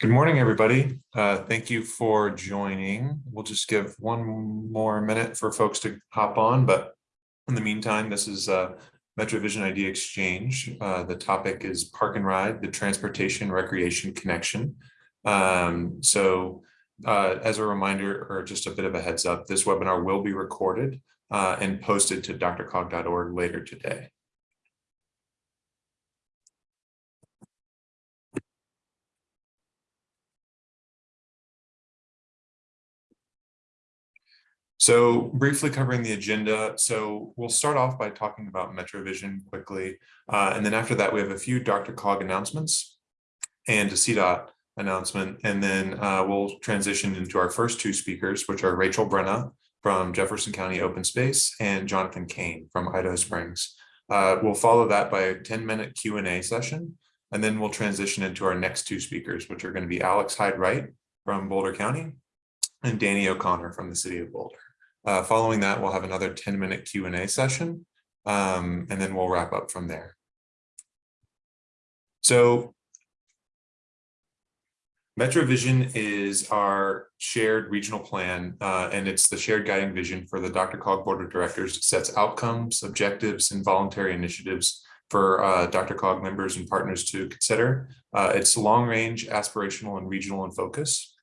Good morning, everybody. Uh, thank you for joining. We'll just give one more minute for folks to hop on, but in the meantime, this is uh, MetroVision Idea Exchange. Uh, the topic is Park and Ride, the Transportation Recreation Connection. Um, so uh, as a reminder, or just a bit of a heads up, this webinar will be recorded uh, and posted to drcog.org later today. So briefly covering the agenda. So we'll start off by talking about MetroVision quickly. Uh, and then after that, we have a few DRCOG announcements and a CDOT announcement. And then uh, we'll transition into our first two speakers, which are Rachel Brenna from Jefferson County Open Space and Jonathan Kane from Idaho Springs. Uh, we'll follow that by a 10 minute Q&A session. And then we'll transition into our next two speakers, which are going to be Alex Hyde Wright from Boulder County and Danny O'Connor from the city of Boulder. Uh, following that, we'll have another 10 minute Q&A session, um, and then we'll wrap up from there. So MetroVision is our shared regional plan, uh, and it's the shared guiding vision for the DRCOG Board of Directors. It sets outcomes, objectives, and voluntary initiatives for uh, DRCOG members and partners to consider. Uh, it's long range, aspirational, and regional in focus.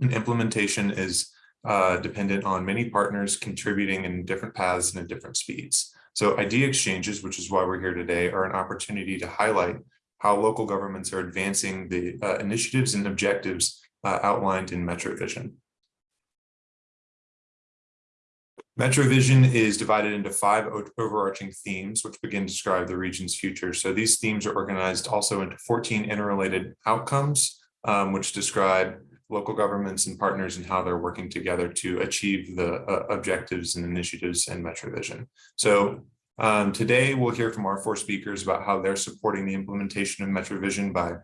And implementation is uh, dependent on many partners contributing in different paths and at different speeds. So idea exchanges, which is why we're here today, are an opportunity to highlight how local governments are advancing the uh, initiatives and objectives uh, outlined in MetroVision. MetroVision is divided into five overarching themes, which begin to describe the region's future. So these themes are organized also into 14 interrelated outcomes, um, which describe local governments and partners and how they're working together to achieve the uh, objectives and initiatives in MetroVision. So um, today we'll hear from our four speakers about how they're supporting the implementation of MetroVision by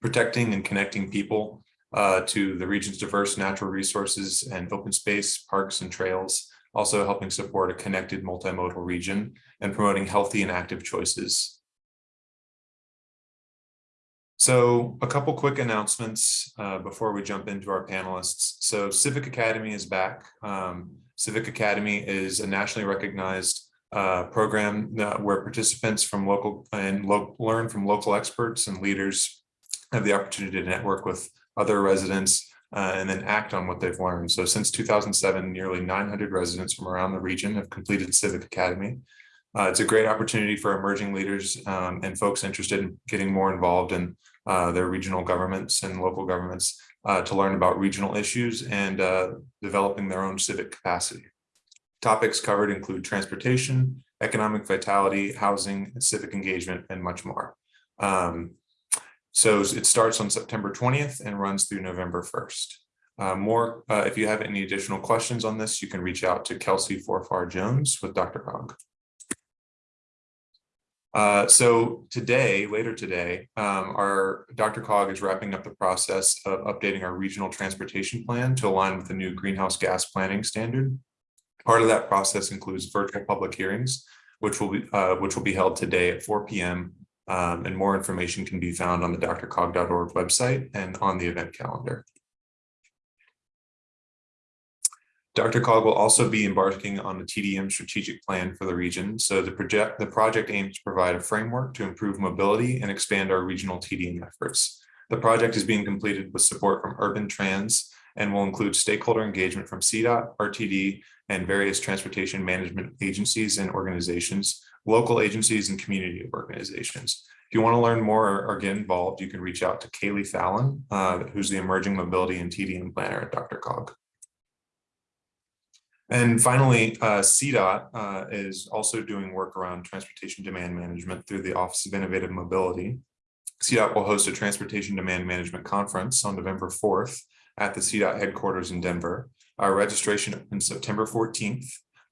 protecting and connecting people uh, to the region's diverse natural resources and open space, parks and trails, also helping support a connected multimodal region and promoting healthy and active choices so a couple quick announcements uh, before we jump into our panelists. So Civic Academy is back. Um, Civic Academy is a nationally recognized uh, program where participants from local and lo learn from local experts and leaders have the opportunity to network with other residents uh, and then act on what they've learned. So since 2007, nearly 900 residents from around the region have completed Civic Academy. Uh, it's a great opportunity for emerging leaders um, and folks interested in getting more involved in uh, their regional governments and local governments uh, to learn about regional issues and uh, developing their own civic capacity. Topics covered include transportation, economic vitality, housing, civic engagement, and much more. Um, so it starts on September 20th and runs through November 1st. Uh, more, uh, if you have any additional questions on this, you can reach out to Kelsey Forfar Jones with DRCOG. Uh, so today, later today, um, our DRCOG is wrapping up the process of updating our regional transportation plan to align with the new greenhouse gas planning standard. Part of that process includes virtual public hearings, which will be uh, which will be held today at 4 p.m. Um, and more information can be found on the drcog.org website and on the event calendar. DRCOG will also be embarking on the TDM strategic plan for the region. So the project, the project aims to provide a framework to improve mobility and expand our regional TDM efforts. The project is being completed with support from Urban Trans and will include stakeholder engagement from CDOT, RTD, and various transportation management agencies and organizations, local agencies and community organizations. If you want to learn more or, get involved, you can reach out to Kaylee Fallon, uh, who's the Emerging Mobility and TDM Planner at DRCOG. And finally, uh, CDOT uh, is also doing work around transportation demand management through the Office of Innovative Mobility. CDOT will host a transportation demand management conference on November 4th at the CDOT headquarters in Denver. Our registration opens September 14th.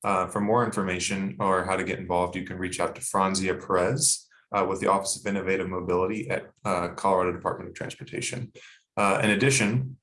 Uh, for more information or how to get involved, you can reach out to Franzia Perez uh, with the Office of Innovative Mobility at uh, Colorado Department of Transportation. Uh, in addition,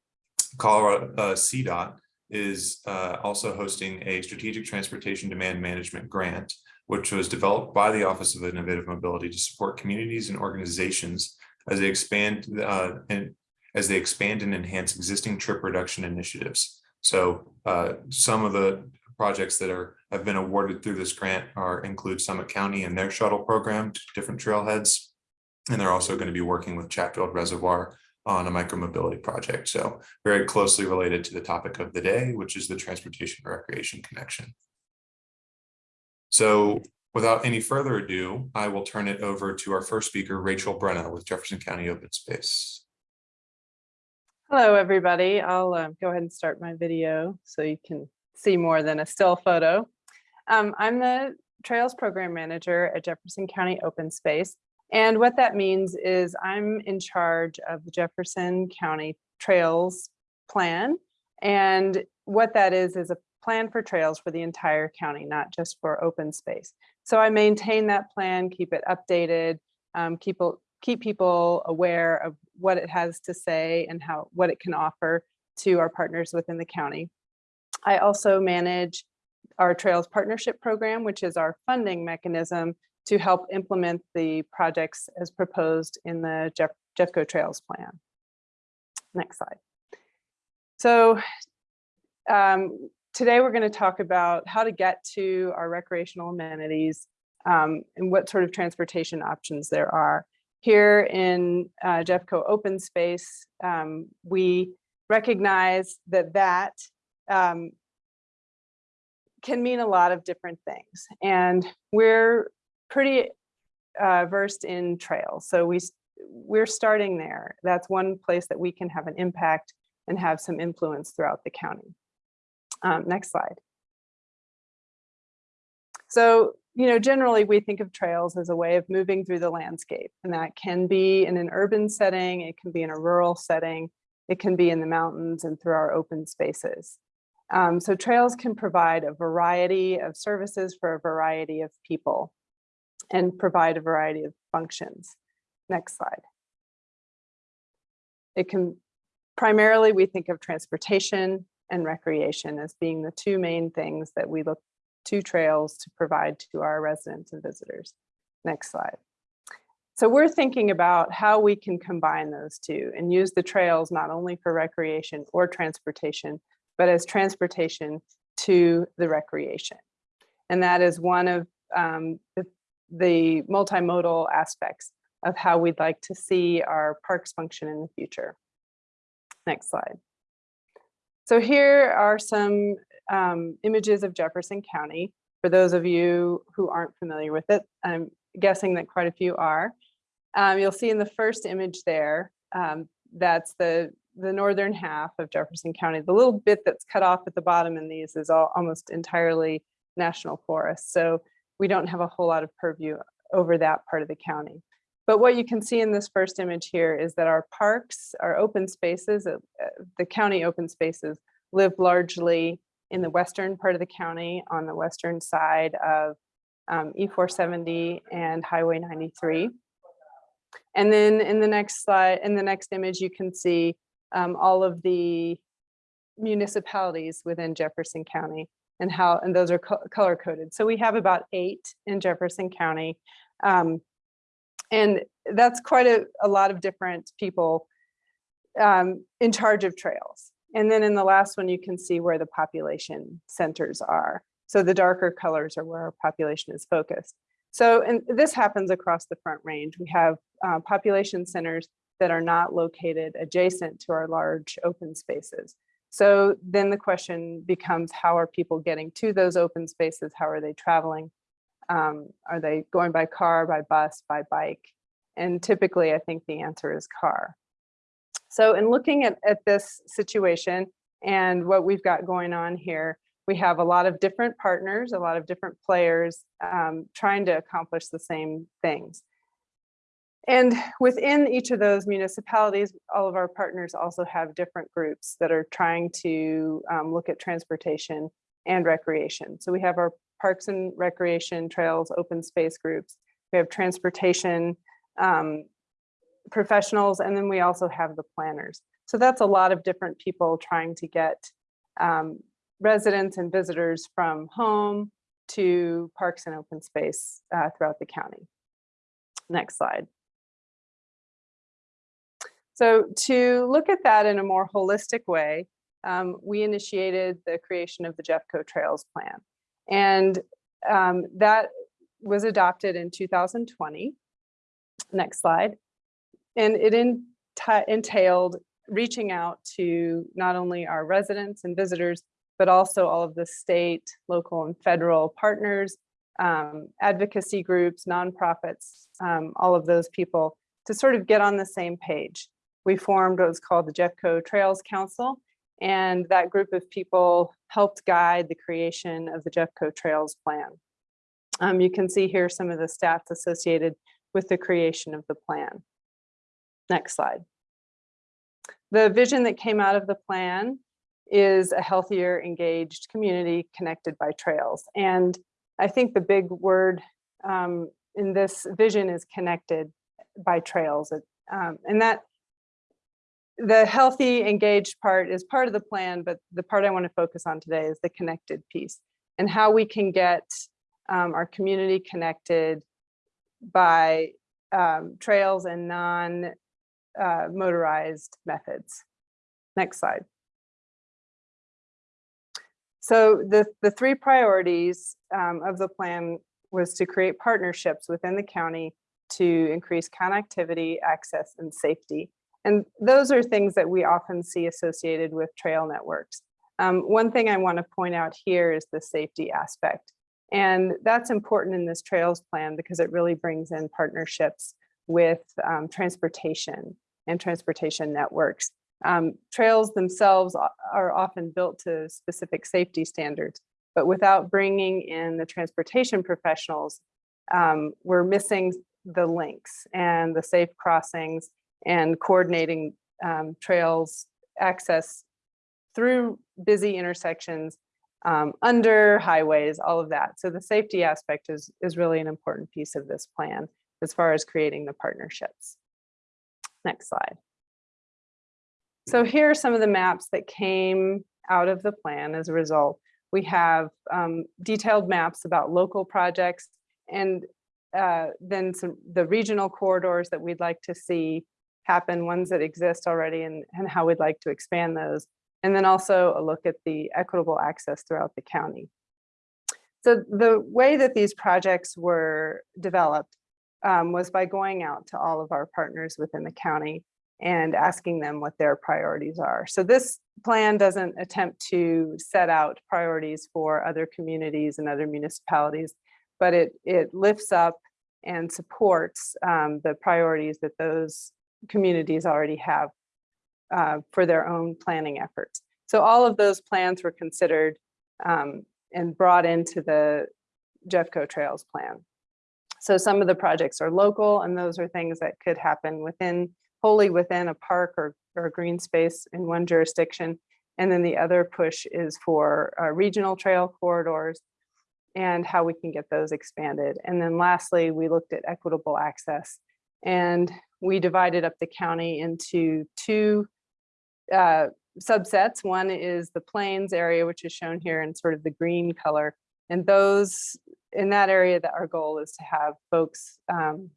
Colorado CDOT is uh, also hosting a strategic transportation demand management grant, which was developed by the Office of Innovative Mobility to support communities and organizations as they expand uh, and as they expand and enhance existing trip reduction initiatives. So uh, some of the projects that are have been awarded through this grant are include Summit County and their shuttle program to different trailheads. And they're also going to be working with Chatfield Reservoir on a micromobility project. So very closely related to the topic of the day, which is the transportation recreation connection. So without any further ado, I will turn it over to our first speaker, Rachel Brenna with Jefferson County Open Space. Hello, everybody. I'll uh, go ahead and start my video so you can see more than a still photo. Um, I'm the Trails Program Manager at Jefferson County Open Space. And what that means is I'm in charge of the Jefferson County Trails Plan. And what that is, is a plan for trails for the entire county, not just for open space. So I maintain that plan, keep it updated, um, keep, keep people aware of what it has to say and how what it can offer to our partners within the county. I also manage our Trails Partnership Program, which is our funding mechanism to help implement the projects as proposed in the Jeff, Jeffco Trails Plan. Next slide. So um, today we're going to talk about how to get to our recreational amenities um, and what sort of transportation options there are. Here in uh, Jeffco Open Space, um, we recognize that that um, can mean a lot of different things. And we're pretty uh, versed in trails. So we, we're starting there. That's one place that we can have an impact and have some influence throughout the county. Um, next slide. So, you know, generally we think of trails as a way of moving through the landscape and that can be in an urban setting, it can be in a rural setting, it can be in the mountains and through our open spaces. Um, so trails can provide a variety of services for a variety of people and provide a variety of functions. Next slide. It can primarily we think of transportation and recreation as being the two main things that we look to trails to provide to our residents and visitors. Next slide. So we're thinking about how we can combine those two and use the trails not only for recreation or transportation, but as transportation to the recreation. And that is one of um, the, the multimodal aspects of how we'd like to see our parks function in the future. Next slide. So here are some um, images of Jefferson County. For those of you who aren't familiar with it, I'm guessing that quite a few are. Um, you'll see in the first image there, um, that's the the northern half of Jefferson County. The little bit that's cut off at the bottom in these is all, almost entirely national forest. So we don't have a whole lot of purview over that part of the county. But what you can see in this first image here is that our parks, our open spaces, uh, the county open spaces live largely in the western part of the county on the western side of um, C470 and Highway 93. And then in the next slide, in the next image, you can see um, all of the municipalities within Jefferson County and how, and those are co color coded. So we have about eight in Jefferson County. Um, and that's quite a, a lot of different people um, in charge of trails. And then in the last one, you can see where the population centers are. So the darker colors are where our population is focused. So, and this happens across the Front Range. We have uh, population centers that are not located adjacent to our large open spaces. So then the question becomes, how are people getting to those open spaces? How are they traveling? Um, are they going by car, by bus, by bike? And typically, I think the answer is car. So in looking at, at this situation and what we've got going on here, we have a lot of different partners, a lot of different players um, trying to accomplish the same things. And within each of those municipalities, all of our partners also have different groups that are trying to um, look at transportation and recreation. So we have our parks and recreation trails, open space groups. We have transportation um, professionals, and then we also have the planners. So that's a lot of different people trying to get um, residents and visitors from home to parks and open space uh, throughout the county. Next slide. So to look at that in a more holistic way, um, we initiated the creation of the Jeffco Trails Plan. And um, that was adopted in 2020. Next slide. And it entailed reaching out to not only our residents and visitors, but also all of the state, local and federal partners, um, advocacy groups, nonprofits, um, all of those people to sort of get on the same page. We formed what was called the Jeffco Trails Council, and that group of people helped guide the creation of the Jeffco Trails Plan. Um, you can see here some of the stats associated with the creation of the plan. Next slide. The vision that came out of the plan is a healthier, engaged community connected by trails. And I think the big word um, in this vision is connected by trails. Um, and that the healthy, engaged part is part of the plan, but the part I want to focus on today is the connected piece and how we can get um, our community connected by um, trails and non uh, motorized methods. Next slide. So the, the three priorities um, of the plan was to create partnerships within the county to increase connectivity, access, and safety. And those are things that we often see associated with trail networks. Um, one thing I want to point out here is the safety aspect. And that's important in this trails plan because it really brings in partnerships with um, transportation and transportation networks. Um, trails themselves are often built to specific safety standards, but without bringing in the transportation professionals, um, we're missing the links and the safe crossings and coordinating um, trails access through busy intersections, um, under highways, all of that. So the safety aspect is, is really an important piece of this plan as far as creating the partnerships. Next slide. So here are some of the maps that came out of the plan as a result. We have um, detailed maps about local projects and uh, then some the regional corridors that we'd like to see happen, ones that exist already and, and how we'd like to expand those. And then also a look at the equitable access throughout the county. So the way that these projects were developed um, was by going out to all of our partners within the county and asking them what their priorities are. So this plan doesn't attempt to set out priorities for other communities and other municipalities, but it, it lifts up and supports um, the priorities that those communities already have uh, for their own planning efforts. So all of those plans were considered um, and brought into the Jeffco Trails plan. So some of the projects are local and those are things that could happen within wholly within a park or, or green space in one jurisdiction. And then the other push is for uh, regional trail corridors and how we can get those expanded. And then lastly, we looked at equitable access and we divided up the county into two uh, subsets. One is the plains area, which is shown here in sort of the green color. And those in that area that our goal is to have folks um,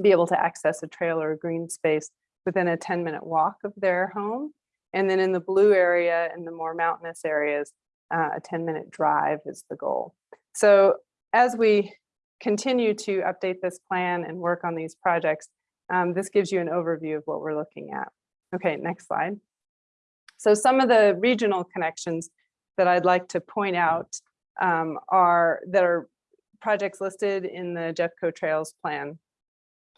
be able to access a trail or a green space within a 10 minute walk of their home. And then in the blue area and the more mountainous areas, uh, a 10 minute drive is the goal. So as we continue to update this plan and work on these projects, um, this gives you an overview of what we're looking at. Okay, next slide. So some of the regional connections that I'd like to point out um, are that are projects listed in the Jeffco Trails plan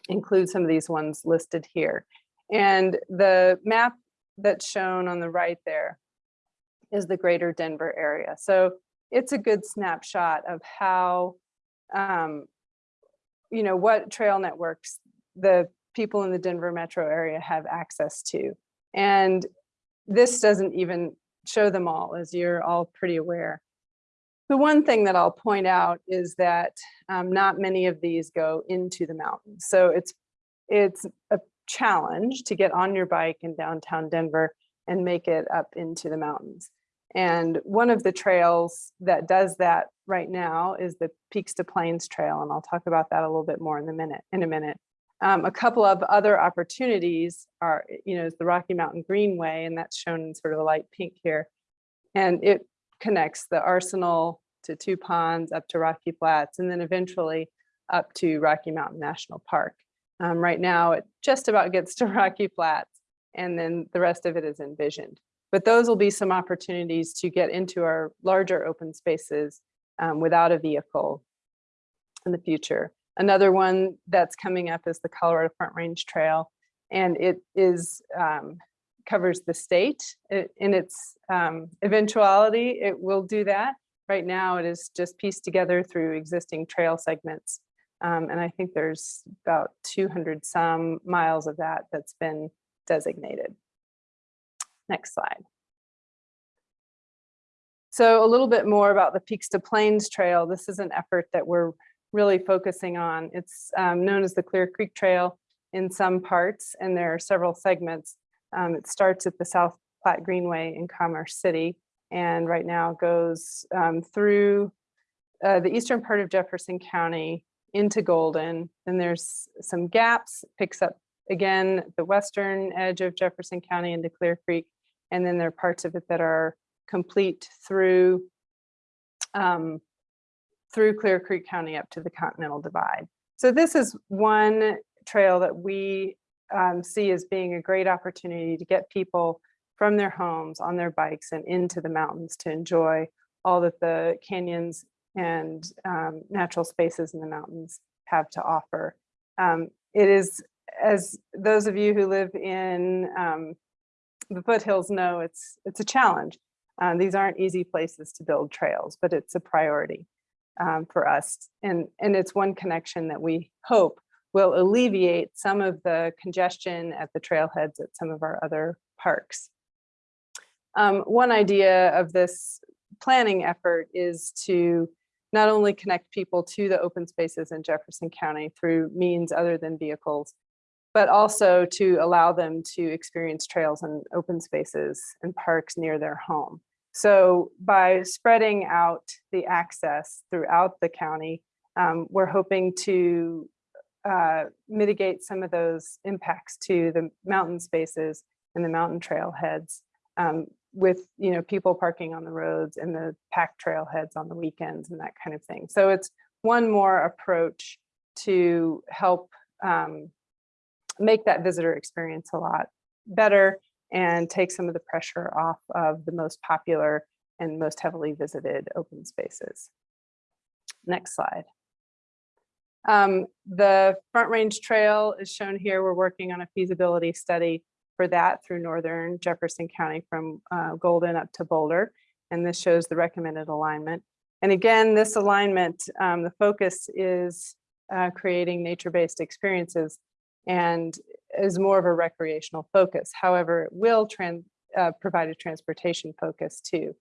include some of these ones listed here. And the map that's shown on the right there is the greater Denver area. So it's a good snapshot of how, um, you know, what trail networks the people in the Denver metro area have access to. And this doesn't even show them all, as you're all pretty aware. The one thing that I'll point out is that um, not many of these go into the mountains. So it's, it's a challenge to get on your bike in downtown Denver and make it up into the mountains. And one of the trails that does that right now is the Peaks to Plains Trail. And I'll talk about that a little bit more in the minute, in a minute. Um, a couple of other opportunities are, you know, is the Rocky Mountain Greenway, and that's shown in sort of a light pink here. And it connects the Arsenal to Two Ponds up to Rocky Flats, and then eventually up to Rocky Mountain National Park. Um, right now, it just about gets to Rocky Flats, and then the rest of it is envisioned. But those will be some opportunities to get into our larger open spaces um, without a vehicle in the future. Another one that's coming up is the Colorado Front Range Trail, and it is um, covers the state. It- in its um, eventuality, it will do that. Right now, it is just pieced together through existing trail segments. Um, and I think there's about 200 some miles of that that's been designated. Next slide. So a little bit more about the Peaks to Plains Trail. This is an effort that we're really focusing on. It's um, known as the Clear Creek Trail in some parts, and there are several segments. Um, it starts at the South Platte Greenway in Commerce City, and right now goes um, through uh, the eastern part of Jefferson County into Golden. Then there's some gaps, picks up again the western edge of Jefferson County into Clear Creek, and then there are parts of it that are complete through um, through Clear Creek County up to the Continental Divide. So this is one trail that we um, see as being a great opportunity to get people from their homes on their bikes and into the mountains to enjoy all that the canyons and um, natural spaces in the mountains have to offer. Um, it is, as those of you who live in um, the foothills know, it's it's a challenge. Uh, these aren't easy places to build trails, but it's a priority um, for us. And, and it's one connection that we hope will alleviate some of the congestion at the trailheads at some of our other parks. Um, one idea of this planning effort is to not only connect people to the open spaces in Jefferson County through means other than vehicles, but also to allow them to experience trails and open spaces and parks near their home. So by spreading out the access throughout the county, um, we're hoping to uh, mitigate some of those impacts to the mountain spaces and the mountain trailheads um, with you know people parking on the roads and the packed trailheads on the weekends and that kind of thing. So it's one more approach to help um, make that visitor experience a lot better and take some of the pressure off of the most popular and most heavily visited open spaces. Next slide. Um, the Front Range Trail is shown here. We're working on a feasibility study for that through Northern Jefferson County from uh, Golden up to Boulder. And this shows the recommended alignment. And again, this alignment, um, the focus is uh, creating nature-based experiences and is more of a recreational focus. However, it will uh, provide a transportation focus too,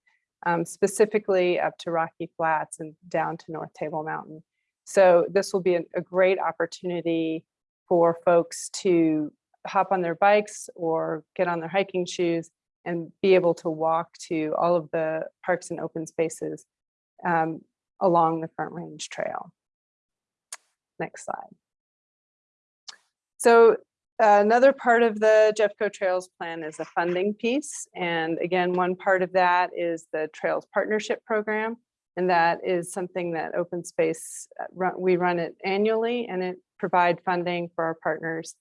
um, specifically up to Rocky Flats and down to North Table Mountain. So this will be a, a great opportunity for folks to hop on their bikes or get on their hiking shoes and be able to walk to all of the parks and open spaces um, along the Front Range Trail. Next slide. So another part of the Jeffco Trails plan is a funding piece. And again, one part of that is the Trails Partnership Program. And that is something that Open Space, uh, we run it annually and it provide funding for our partners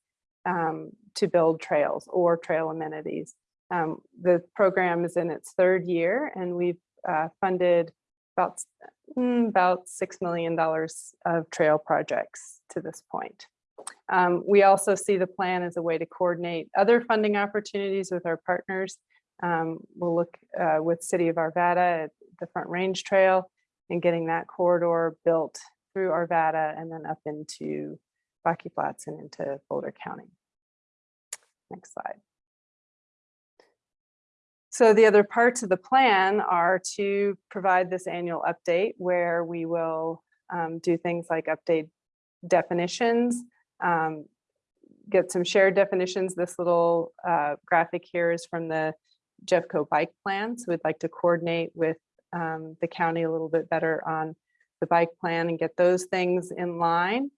um, to build trails or trail amenities. Um, the program is in its third year and we've uh, funded about, mm, about $6 million of trail projects to this point. Um, we also see the plan as a way to coordinate other funding opportunities with our partners. Um, we'll look uh, with City of Arvada at the Front Range Trail and getting that corridor built through Arvada and then up into Rocky Flats and into Boulder County. Next slide. So the other parts of the plan are to provide this annual update where we will um, do things like update definitions, um, get some shared definitions. This little uh, graphic here is from the Jeffco bike plan. So we'd like to coordinate with um, the county a little bit better on the bike plan and get those things in line.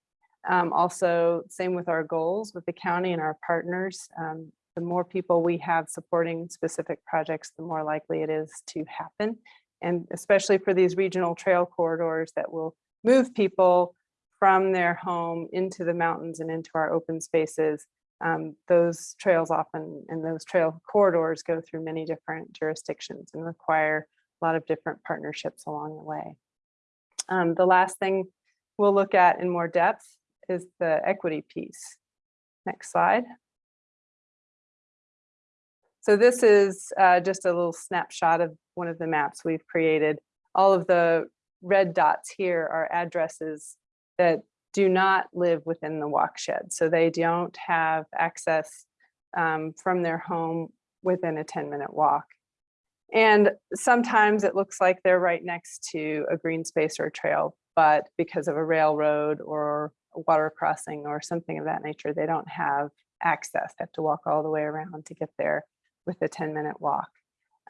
Um, also, same with our goals with the county and our partners. Um, the more people we have supporting specific projects, the more likely it is to happen. And especially for these regional trail corridors that will move people from their home into the mountains and into our open spaces. Um, those trails often and those trail corridors go through many different jurisdictions and require a lot of different partnerships along the way. Um, the last thing we'll look at in more depth is the equity piece. Next slide. So this is uh, just a little snapshot of one of the maps we've created. All of the red dots here are addresses that do not live within the walk shed. So they don't have access um, from their home within a 10 minute walk. And sometimes it looks like they're right next to a green space or a trail, but because of a railroad or a water crossing or something of that nature, they don't have access. They have to walk all the way around to get there with a 10 minute walk.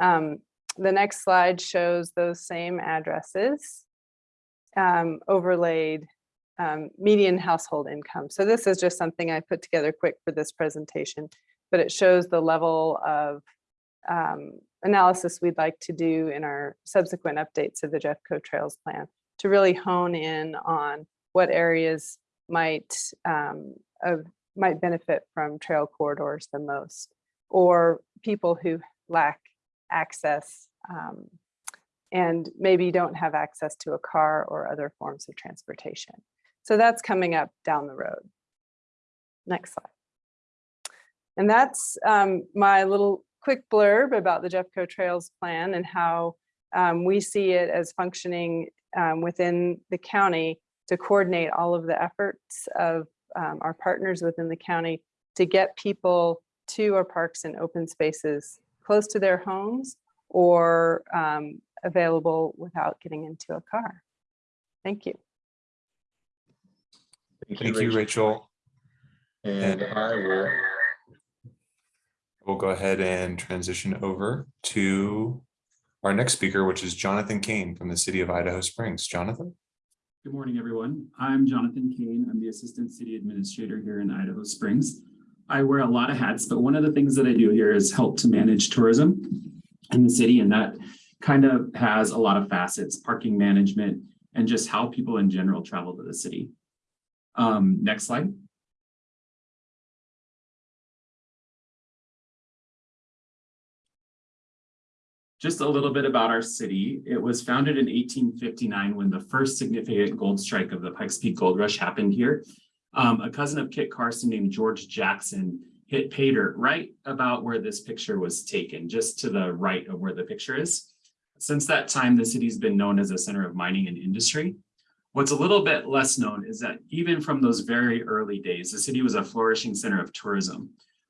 Um, the next slide shows those same addresses um, overlaid um, median household income. So this is just something I put together quick for this presentation, but it shows the level of um, analysis we'd like to do in our subsequent updates of the Jeffco Trails Plan to really hone in on what areas might um, might benefit from trail corridors the most, or people who lack access um, and maybe don't have access to a car or other forms of transportation. So that's coming up down the road. Next slide. And that's um, my little quick blurb about the Jeffco Trails Plan and how um, we see it as functioning um, within the county to coordinate all of the efforts of um, our partners within the county to get people to our parks and open spaces close to their homes or um, available without getting into a car. Thank you. Thank you, Rachel. And I will, We'll go ahead and transition over to our next speaker, which is Jonathan Kane from the city of Idaho Springs. Jonathan? Good morning, everyone. I'm Jonathan Kane. I'm the Assistant City Administrator here in Idaho Springs. I wear a lot of hats, but one of the things that I do here is help to manage tourism in the city, and that kind of has a lot of facets, parking management, and just how people in general travel to the city. Um, next slide. Just a little bit about our city. It was founded in 1859 when the first significant gold strike of the Pikes Peak Gold Rush happened here. Um, a cousin of Kit Carson named George Jackson hit pay dirt right about where this picture was taken, just to the right of where the picture is. Since that time, the city's been known as a center of mining and industry. What's a little bit less known is that even from those very early days, the city was a flourishing center of tourism.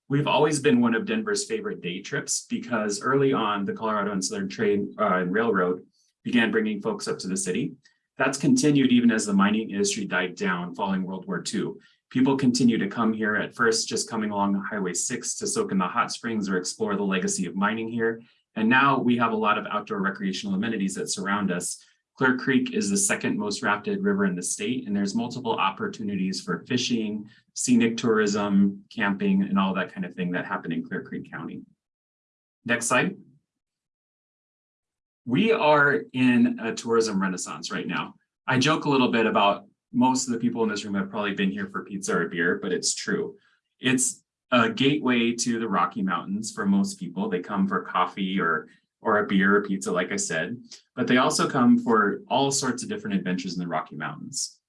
We've always been one of Denver's favorite day trips because early on, the Colorado and Southern Train uh, and Railroad began bringing folks up to the city. That's continued even as the mining industry died down following World War II. People continue to come here at first, just coming along Highway 6 to soak in the hot springs or explore the legacy of mining here. And now we have a lot of outdoor recreational amenities that surround us. Clear Creek is the second most rapid river in the state, and there's multiple opportunities for fishing, scenic tourism, camping, and all that kind of thing that happen in Clear Creek County. Next slide. We are in a tourism renaissance right now. I joke a little bit about most of the people in this room have probably been here for pizza or beer, but it's true. It's a gateway to the Rocky Mountains for most people. They come for coffee or or a beer or pizza, like I said, but they also come for all sorts of different adventures in the Rocky Mountains.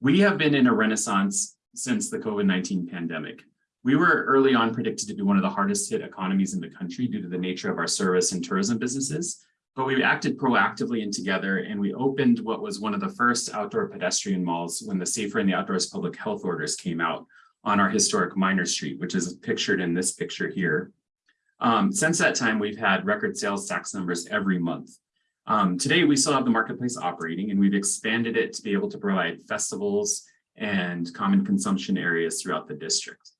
We have been in a renaissance since the COVID-19 pandemic. We were early on predicted to be one of the hardest hit economies in the country due to the nature of our service and tourism businesses, but we acted proactively and together and we opened what was one of the first outdoor pedestrian malls when the Safer in the Outdoors public health orders came out on our historic Miner Street, which is pictured in this picture here. Um, since that time, we've had record sales tax numbers every month. Um, today, we still have the marketplace operating and we've expanded it to be able to provide festivals and common consumption areas throughout the district.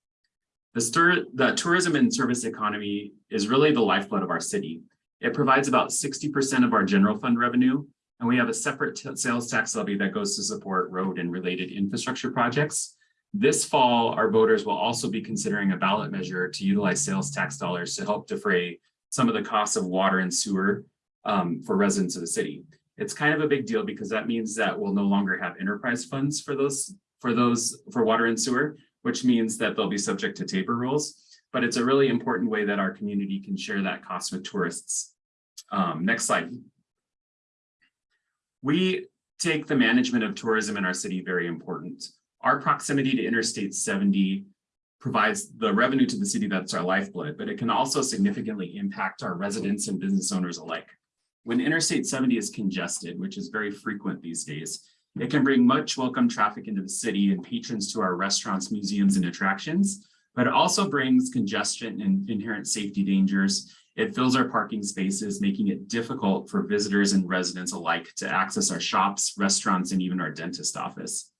The, the tourism and service economy is really the lifeblood of our city. It provides about 60% of our general fund revenue And we have a separate sales tax levy that goes to support road and related infrastructure projects. This fall, our voters will also be considering a ballot measure to utilize sales tax dollars to help defray some of the costs of water and sewer um, for residents of the city. It's kind of a big deal because that means that we'll no longer have enterprise funds for those, for those, for water and sewer, which means that they'll be subject to TABOR rules. But it's a really important way that our community can share that cost with tourists. Um, next slide. We take the management of tourism in our city very important. Our proximity to Interstate seventy provides the revenue to the city that's our lifeblood, but it can also significantly impact our residents and business owners alike. When Interstate seventy is congested, which is very frequent these days, it can bring much welcome traffic into the city and patrons to our restaurants, museums, and attractions. But it also brings congestion and inherent safety dangers. It fills our parking spaces, making it difficult for visitors and residents alike to access our shops, restaurants, and even our dentist office.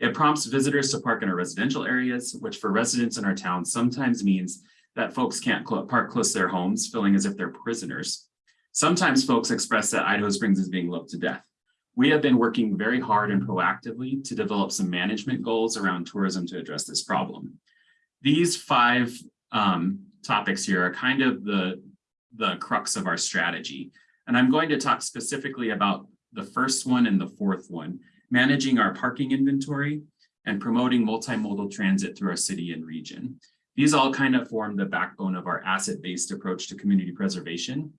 It prompts visitors to park in our residential areas, which for residents in our town sometimes means that folks can't park close to their homes, feeling as if they're prisoners. Sometimes folks express that Idaho Springs is being loved to death. We have been working very hard and proactively to develop some management goals around tourism to address this problem. These five um, topics here are kind of the, the crux of our strategy. And I'm going to talk specifically about the first one and the fourth one, managing our parking inventory and promoting multimodal transit through our city and region. These all kind of form the backbone of our asset-based approach to community preservation.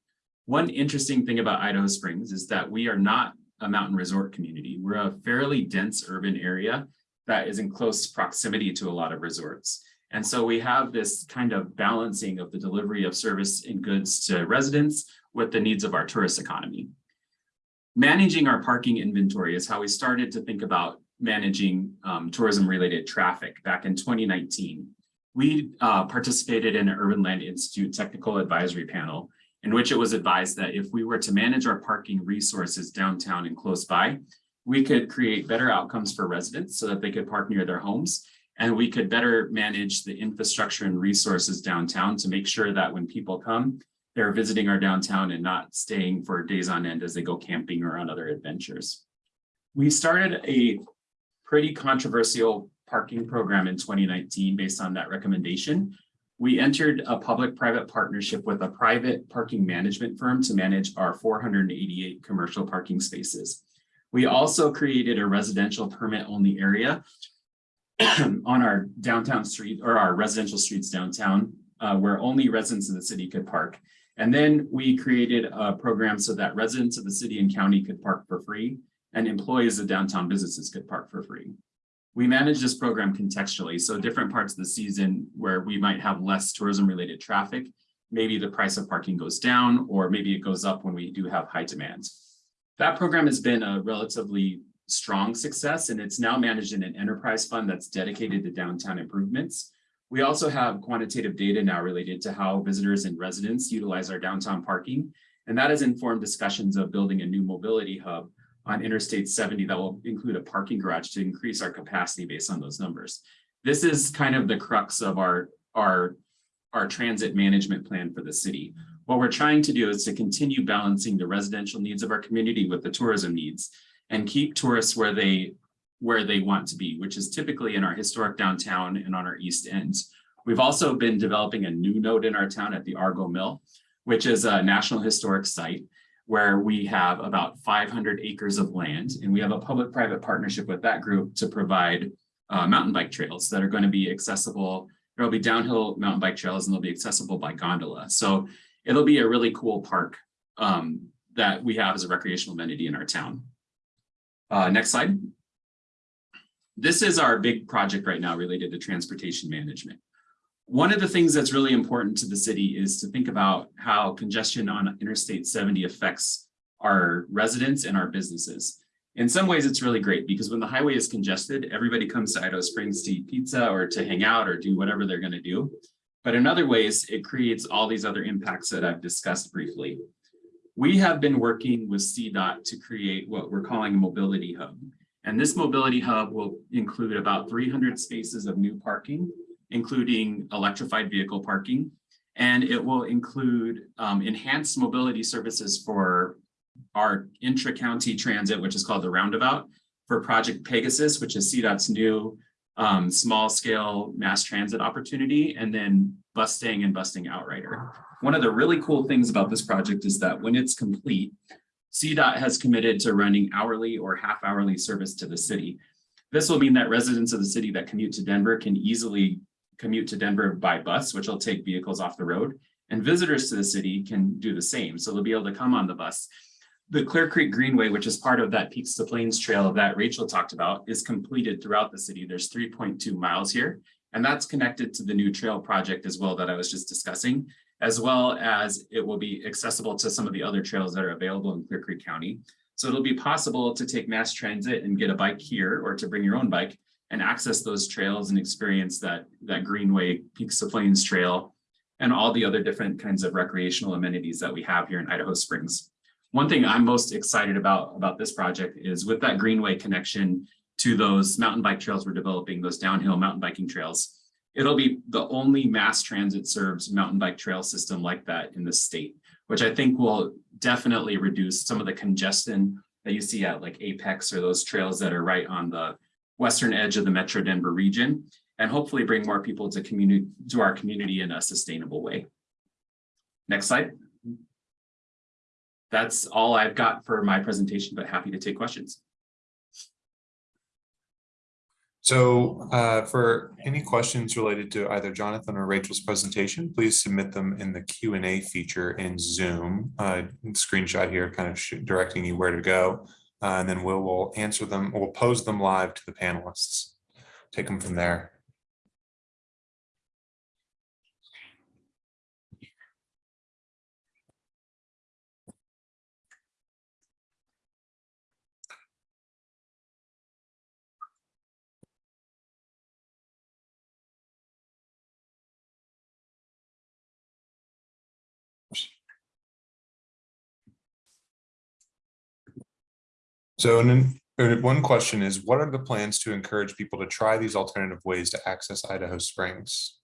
One interesting thing about Idaho Springs is that we are not a mountain resort community. We're a fairly dense urban area that is in close proximity to a lot of resorts. And so we have this kind of balancing of the delivery of service and goods to residents with the needs of our tourist economy. Managing our parking inventory is how we started to think about managing um, tourism-related traffic back in 2019. We uh, participated in an Urban Land Institute Technical Advisory Panel in which it was advised that if we were to manage our parking resources downtown and close by, we could create better outcomes for residents so that they could park near their homes. And we could better manage the infrastructure and resources downtown to make sure that when people come, they're visiting our downtown and not staying for days on end as they go camping or on other adventures. We started a pretty controversial parking program in 2019 based on that recommendation. We entered a public-private partnership with a private parking management firm to manage our 488 commercial parking spaces. We also created a residential permit-only area on our downtown street or our residential streets downtown, uh, where only residents of the city could park. And then we created a program so that residents of the city and county could park for free and employees of downtown businesses could park for free. We manage this program contextually, so different parts of the season where we might have less tourism related traffic, maybe the price of parking goes down, or maybe it goes up when we do have high demand. That program has been a relatively strong success and it's now managed in an enterprise fund that's dedicated to downtown improvements. We also have quantitative data now related to how visitors and residents utilize our downtown parking. And that has informed discussions of building a new mobility hub on Interstate 70 that will include a parking garage to increase our capacity based on those numbers. This is kind of the crux of our, our, our transit management plan for the city. What we're trying to do is to continue balancing the residential needs of our community with the tourism needs and keep tourists where they where they want to be, which is typically in our historic downtown and on our east end. We've also been developing a new node in our town at the Argo Mill, which is a national historic site where we have about 500 acres of land and we have a public-private partnership with that group to provide uh, mountain bike trails that are going to be accessible. There'll be downhill mountain bike trails and they'll be accessible by gondola. So it'll be a really cool park um, that we have as a recreational amenity in our town. Uh, next slide. This is our big project right now related to transportation management. One of the things that's really important to the city is to think about how congestion on Interstate 70 affects our residents and our businesses. In some ways, it's really great because when the highway is congested, everybody comes to Idaho Springs to eat pizza or to hang out or do whatever they're going to do. But in other ways, it creates all these other impacts that I've discussed briefly. We have been working with CDOT to create what we're calling a mobility hub. And this mobility hub will include about 300 spaces of new parking, including electrified vehicle parking. And it will include um, enhanced mobility services for our intra-county transit, which is called the Roundabout, for Project Pegasus, which is CDOT's new um, small-scale mass transit opportunity, and then Bustang and Bustang Outrider. One of the really cool things about this project is that when it's complete, CDOT has committed to running hourly or half-hourly service to the city. This will mean that residents of the city that commute to Denver can easily commute to Denver by bus, which will take vehicles off the road. And visitors to the city can do the same. So they'll be able to come on the bus. The Clear Creek Greenway, which is part of that Peaks to Plains Trail that Rachel talked about, is completed throughout the city. There's three point two miles here. And that's connected to the new trail project as well that I was just discussing, as well as it will be accessible to some of the other trails that are available in Clear Creek County. So it'll be possible to take mass transit and get a bike here or to bring your own bike and access those trails and experience that, that Greenway Peaks of Plains Trail and all the other different kinds of recreational amenities that we have here in Idaho Springs. One thing I'm most excited about, about this project is with that Greenway connection to those mountain bike trails we're developing, those downhill mountain biking trails. It'll be the only mass transit serves mountain bike trail system like that in the state, which I think will definitely reduce some of the congestion that you see at like Apex or those trails that are right on the western edge of the Metro Denver region and hopefully bring more people to community to our community in a sustainable way. Next slide. That's all I've got for my presentation, but happy to take questions. So uh, for any questions related to either Jonathan or Rachel's presentation, please submit them in the Q and A feature in Zoom. Uh, Screenshot here kind of directing you where to go. Uh, And then we'll, we'll answer them, we'll pose them live to the panelists. Take them from there. So uh, one question is, what are the plans to encourage people to try these alternative ways to access Idaho Springs?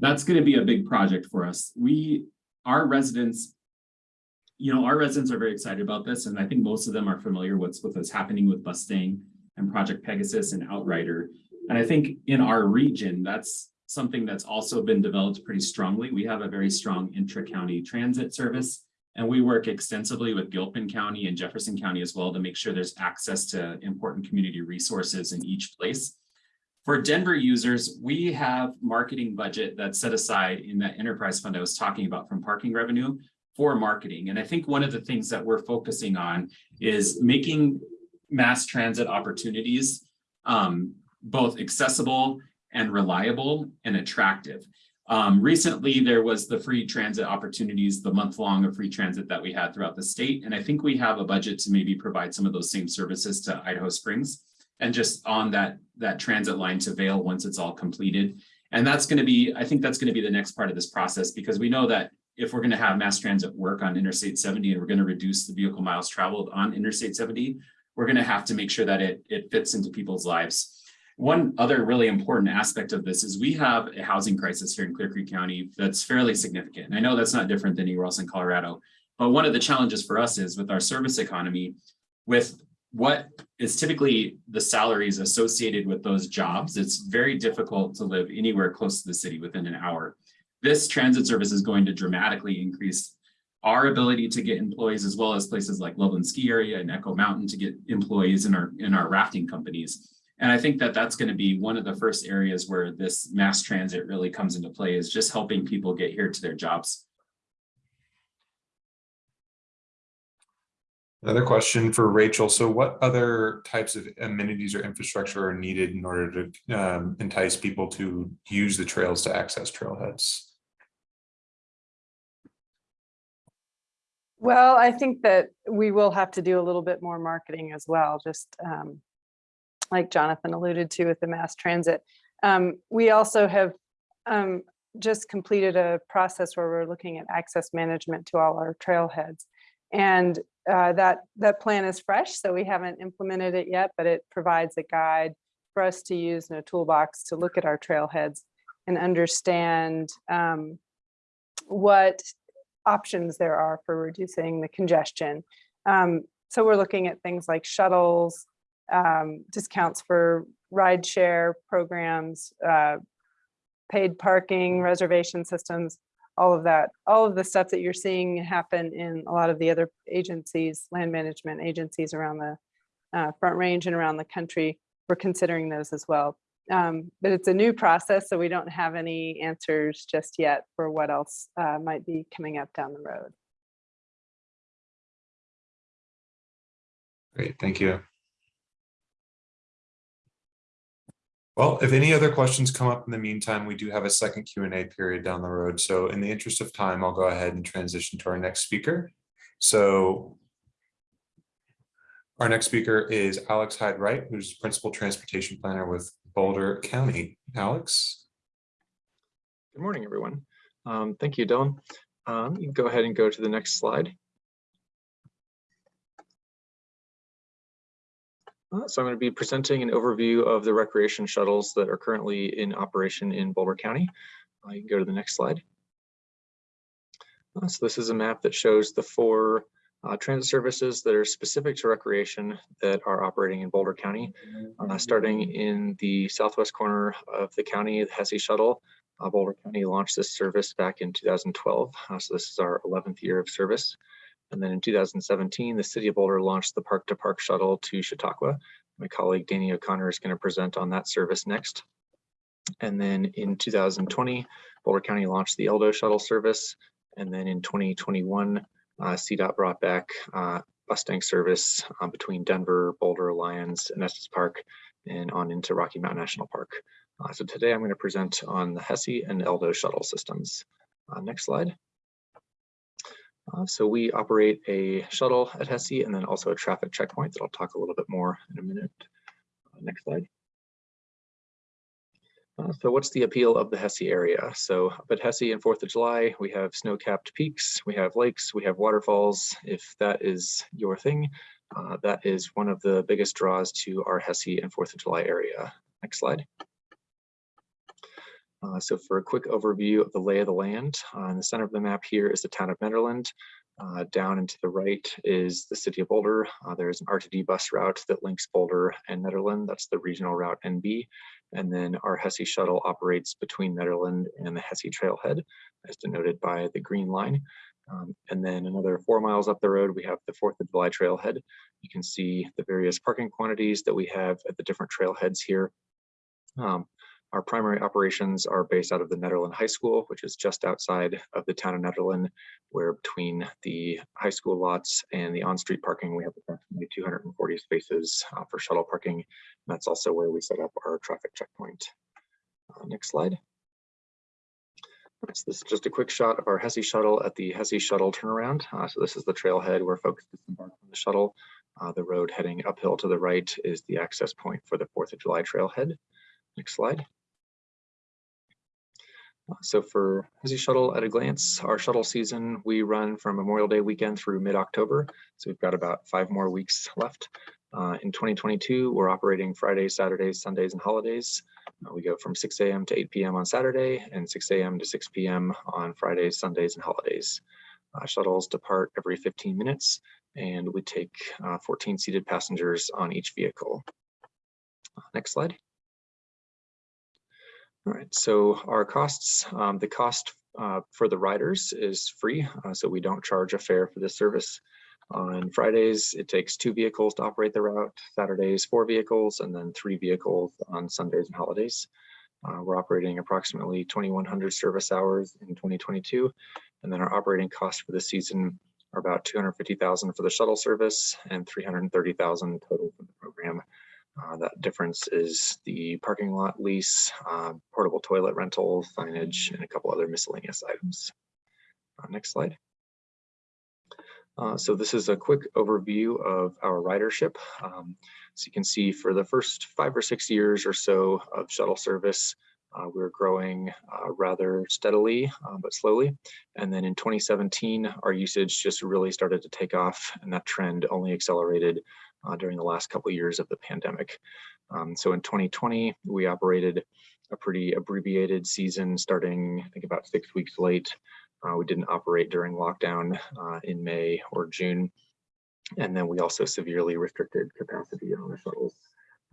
That's going to be a big project for us. We, our residents, you know, our residents are very excited about this, and I think most of them are familiar with with what's happening with Bustang and Project Pegasus and Outrider. And I think in our region, that's something that's also been developed pretty strongly. We have a very strong intra-county transit service. And we work extensively with Gilpin County and Jefferson County as well to make sure there's access to important community resources in each place. For Denver users, we have marketing budget that's set aside in that enterprise fund I was talking about from parking revenue for marketing. And I think one of the things that we're focusing on is making mass transit opportunities um, both accessible and reliable and attractive. Um, recently, there was the free transit opportunities, the month long of free transit that we had throughout the state. And I think we have a budget to maybe provide some of those same services to Idaho Springs and just on that, that transit line to Vail once it's all completed. And that's going to be, I think that's going to be the next part of this process because we know that if we're going to have mass transit work on Interstate 70 and we're going to reduce the vehicle miles traveled on Interstate 70, we're going to have to make sure that it, it fits into people's lives. One other really important aspect of this is we have a housing crisis here in Clear Creek County that's fairly significant. And I know that's not different than anywhere else in Colorado, but one of the challenges for us is with our service economy, with what is typically the salaries associated with those jobs, it's very difficult to live anywhere close to the city within an hour. This transit service is going to dramatically increase our ability to get employees as well as places like Loveland Ski Area and Echo Mountain to get employees in our in our rafting companies. And I think that that's going to be one of the first areas where this mass transit really comes into play is just helping people get here to their jobs. Another question for Rachel. So what other types of amenities or infrastructure are needed in order to um, entice people to use the trails to access trailheads? Well, I think that we will have to do a little bit more marketing as well, just um, like Jonathan alluded to with the mass transit. Um, we also have um, just completed a process where we're looking at access management to all our trailheads. And uh, that, that plan is fresh, so we haven't implemented it yet, but it provides a guide for us to use in a toolbox to look at our trailheads and understand um, what options there are for reducing the congestion. Um, so we're looking at things like shuttles, um, discounts for rideshare programs, uh, paid parking, reservation systems, all of that, all of the stuff that you're seeing happen in a lot of the other agencies, land management agencies around the uh, Front Range and around the country. We're considering those as well. Um, but it's a new process, so we don't have any answers just yet for what else uh, might be coming up down the road. Great, thank you. Well, if any other questions come up in the meantime, we do have a second Q and A period down the road. So in the interest of time, I'll go ahead and transition to our next speaker. So our next speaker is Alex Hyde Wright, who's Principal Transportation Planner with Boulder County. Alex? Good morning, everyone. Um, Thank you, Dylan. Um, You can go ahead and go to the next slide. So I'm going to be presenting an overview of the recreation shuttles that are currently in operation in Boulder County. Uh, You can go to the next slide. Uh, So this is a map that shows the four uh, transit services that are specific to recreation that are operating in Boulder County. Uh, Starting in the southwest corner of the county, the Hessie Shuttle uh, Boulder County launched this service back in 2012. uh, so this is our 11th year of service. And then in 2017, the city of Boulder launched the Park to Park shuttle to Chautauqua. My colleague Danny O'Connor is going to present on that service next. And then in 2020, Boulder County launched the Eldo shuttle service. And then in 2021, uh, CDOT brought back uh, tank service uh, between Denver, Boulder, Lyons, and Estes Park, and on into Rocky Mountain National Park. Uh, so today I'm going to present on the Hessie and Eldo shuttle systems. Uh, next slide. Uh, so we operate a shuttle at Hessie and then also a traffic checkpoint that I'll talk a little bit more in a minute. Uh, next slide. Uh, so what's the appeal of the Hessie area? So up at Hessie and 4th of July, we have snow-capped peaks, we have lakes, we have waterfalls. If that is your thing, uh, that is one of the biggest draws to our Hessie and 4th of July area. Next slide. Uh, so for a quick overview of the lay of the land, uh, in the center of the map here is the town of Nederland. Uh, down and to the right is the city of Boulder. Uh, there's an RTD bus route that links Boulder and Nederland. That's the regional route NB. And then our Hessie shuttle operates between Nederland and the Hessie trailhead, as denoted by the green line. Um, and then another four miles up the road, we have the 4th of July trailhead. You can see the various parking quantities that we have at the different trailheads here. Um, our primary operations are based out of the Nederland High School, which is just outside of the town of Nederland, where between the high school lots and the on-street parking, we have approximately 240 spaces uh, for shuttle parking. And that's also where we set up our traffic checkpoint. Uh, next slide. So this is just a quick shot of our Hessie shuttle at the Hessie shuttle turnaround. Uh, so this is the trailhead where folks disembark from the shuttle. Uh, the road heading uphill to the right is the access point for the 4th of July trailhead. Next slide. So for Hessie Shuttle at a glance, our shuttle season, we run from Memorial Day weekend through mid-October. So we've got about five more weeks left. Uh, in 2022, we're operating Fridays, Saturdays, Sundays, and holidays. Uh, we go from 6 a.m. to 8 p.m. on Saturday and 6 a.m. to 6 p.m. on Fridays, Sundays, and holidays. Uh, shuttles depart every 15 minutes and we take uh, 14 seated passengers on each vehicle. Uh, next slide. All right, so our costs, um, the cost uh, for the riders is free, uh, so we don't charge a fare for this service. On Fridays, it takes two vehicles to operate the route, Saturdays, four vehicles, and then three vehicles on Sundays and holidays. Uh, we're operating approximately 2,100 service hours in 2022, and then our operating costs for the season are about 250,000 for the shuttle service and 330,000 total for the program. Uh, that difference is the parking lot lease, uh, portable toilet rental, signage, and a couple other miscellaneous items. Uh, next slide. Uh, so this is a quick overview of our ridership. Um, so you can see for the first five or six years or so of shuttle service, uh, we're growing uh, rather steadily, uh, but slowly. And then in 2017, our usage just really started to take off and that trend only accelerated uh, during the last couple of years of the pandemic. Um, so in 2020, we operated a pretty abbreviated season starting, I think about six weeks late Uh, we didn't operate during lockdown uh, in May or June. And then we also severely restricted capacity on the shuttles.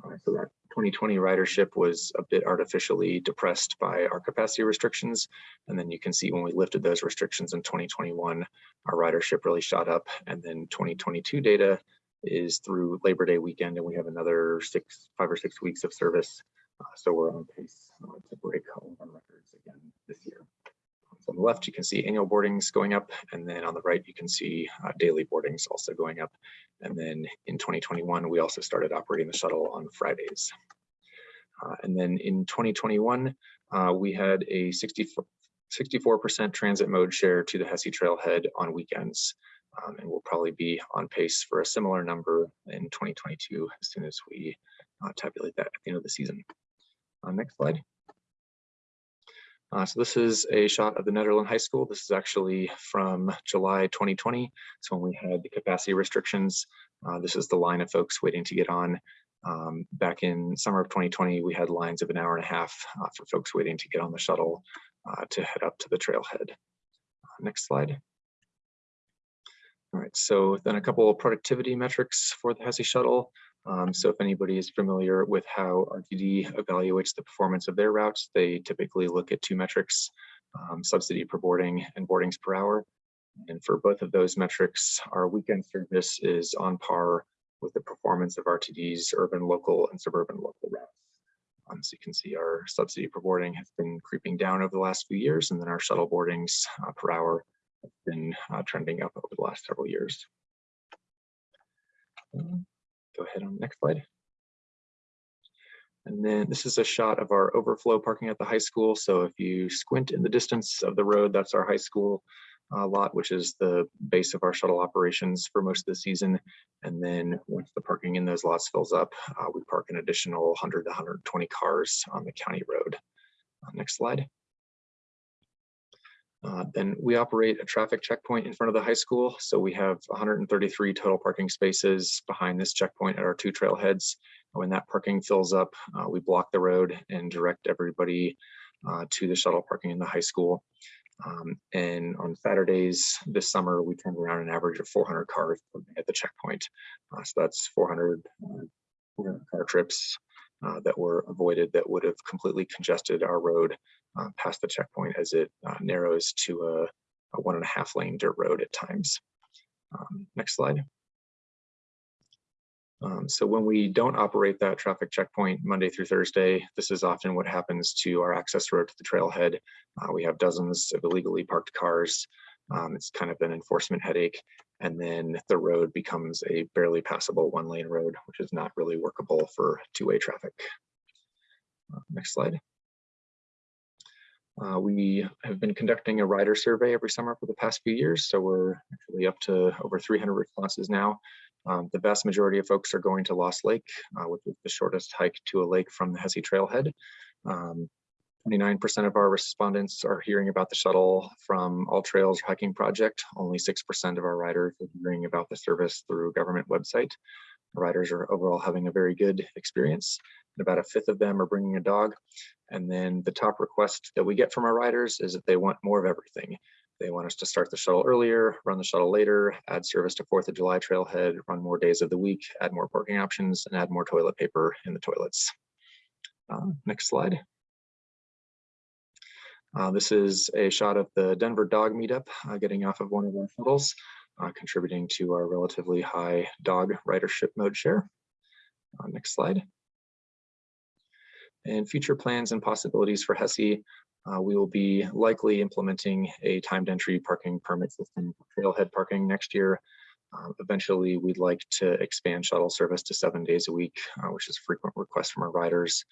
Uh, so that 2020 ridership was a bit artificially depressed by our capacity restrictions. And then you can see when we lifted those restrictions in 2021, our ridership really shot up. And then 2022 data is through Labor Day weekend, and we have another six, five or six weeks of service. Uh, so we're on pace uh, to break all of our records again this year. So on the left, you can see annual boardings going up, and then on the right, you can see uh, daily boardings also going up. And then in 2021, we also started operating the shuttle on Fridays. Uh, and then in 2021, uh, we had a 64% transit mode share to the Hessie Trailhead on weekends. Um, and we'll probably be on pace for a similar number in 2022 as soon as we uh, tabulate that at the end of the season. Uh, next slide. Uh, so this is a shot of the Nederland High School. This is actually from July 2020. So when we had the capacity restrictions, uh, this is the line of folks waiting to get on. Um, back in summer of 2020, we had lines of an hour and a half uh, for folks waiting to get on the shuttle uh, to head up to the trailhead. Next slide. All right, so then a couple of productivity metrics for the Hessie shuttle. Um, so if anybody is familiar with how RTD evaluates the performance of their routes, they typically look at two metrics, um, subsidy per boarding and boardings per hour. And for both of those metrics, our weekend service is on par with the performance of RTD's urban, local, and suburban local routes. Um, so you can see our subsidy per boarding has been creeping down over the last few years, and then our shuttle boardings uh, per hour been uh, trending up over the last several years. Um, Go ahead on the next slide. And then this is a shot of our overflow parking at the high school. So if you squint in the distance of the road, that's our high school uh, lot, which is the base of our shuttle operations for most of the season. And then once the parking in those lots fills up, uh, we park an additional 100 to 120 cars on the county road. Uh, next slide. Uh, then we operate a traffic checkpoint in front of the high school. So we have 133 total parking spaces behind this checkpoint at our two trailheads. When that parking fills up, uh, we block the road and direct everybody uh, to the shuttle parking in the high school. Um, and on Saturdays this summer, we turned around an average of 400 cars at the checkpoint. Uh, so that's 400, 400 car trips uh, that were avoided that would have completely congested our road uh, past the checkpoint as it uh, narrows to a, a, one and a half lane dirt road at times. Um, next slide. Um, so when we don't operate that traffic checkpoint Monday through Thursday, this is often what happens to our access road to the trailhead. Uh, we have dozens of illegally parked cars. Um, it's kind of an enforcement headache. And then the road becomes a barely passable one lane road, which is not really workable for two-way traffic. Uh, next slide. Uh, we have been conducting a rider survey every summer for the past few years, so we're actually up to over 300 responses now. Um, the vast majority of folks are going to Lost Lake, uh, which is the shortest hike to a lake from the Hessie Trailhead. 29% um, of our respondents are hearing about the shuttle from All Trails Hiking Project. Only 6% of our riders are hearing about the service through government website. riders are overall having a very good experience. About a fifth of them are bringing a dog. And then the top request that we get from our riders is that they want more of everything. They want us to start the shuttle earlier, run the shuttle later, add service to 4th of July trailhead, run more days of the week, add more parking options, and add more toilet paper in the toilets. Uh, next slide. Uh, this is a shot of the Denver dog meetup uh, getting off of one of our shuttles, uh, contributing to our relatively high dog ridership mode share. Uh, next slide. And future plans and possibilities for Hessie uh, we will be likely implementing a timed entry parking permit system for trailhead parking next year. Uh, eventually, we'd like to expand shuttle service to seven days a week, uh, which is a frequent request from our riders.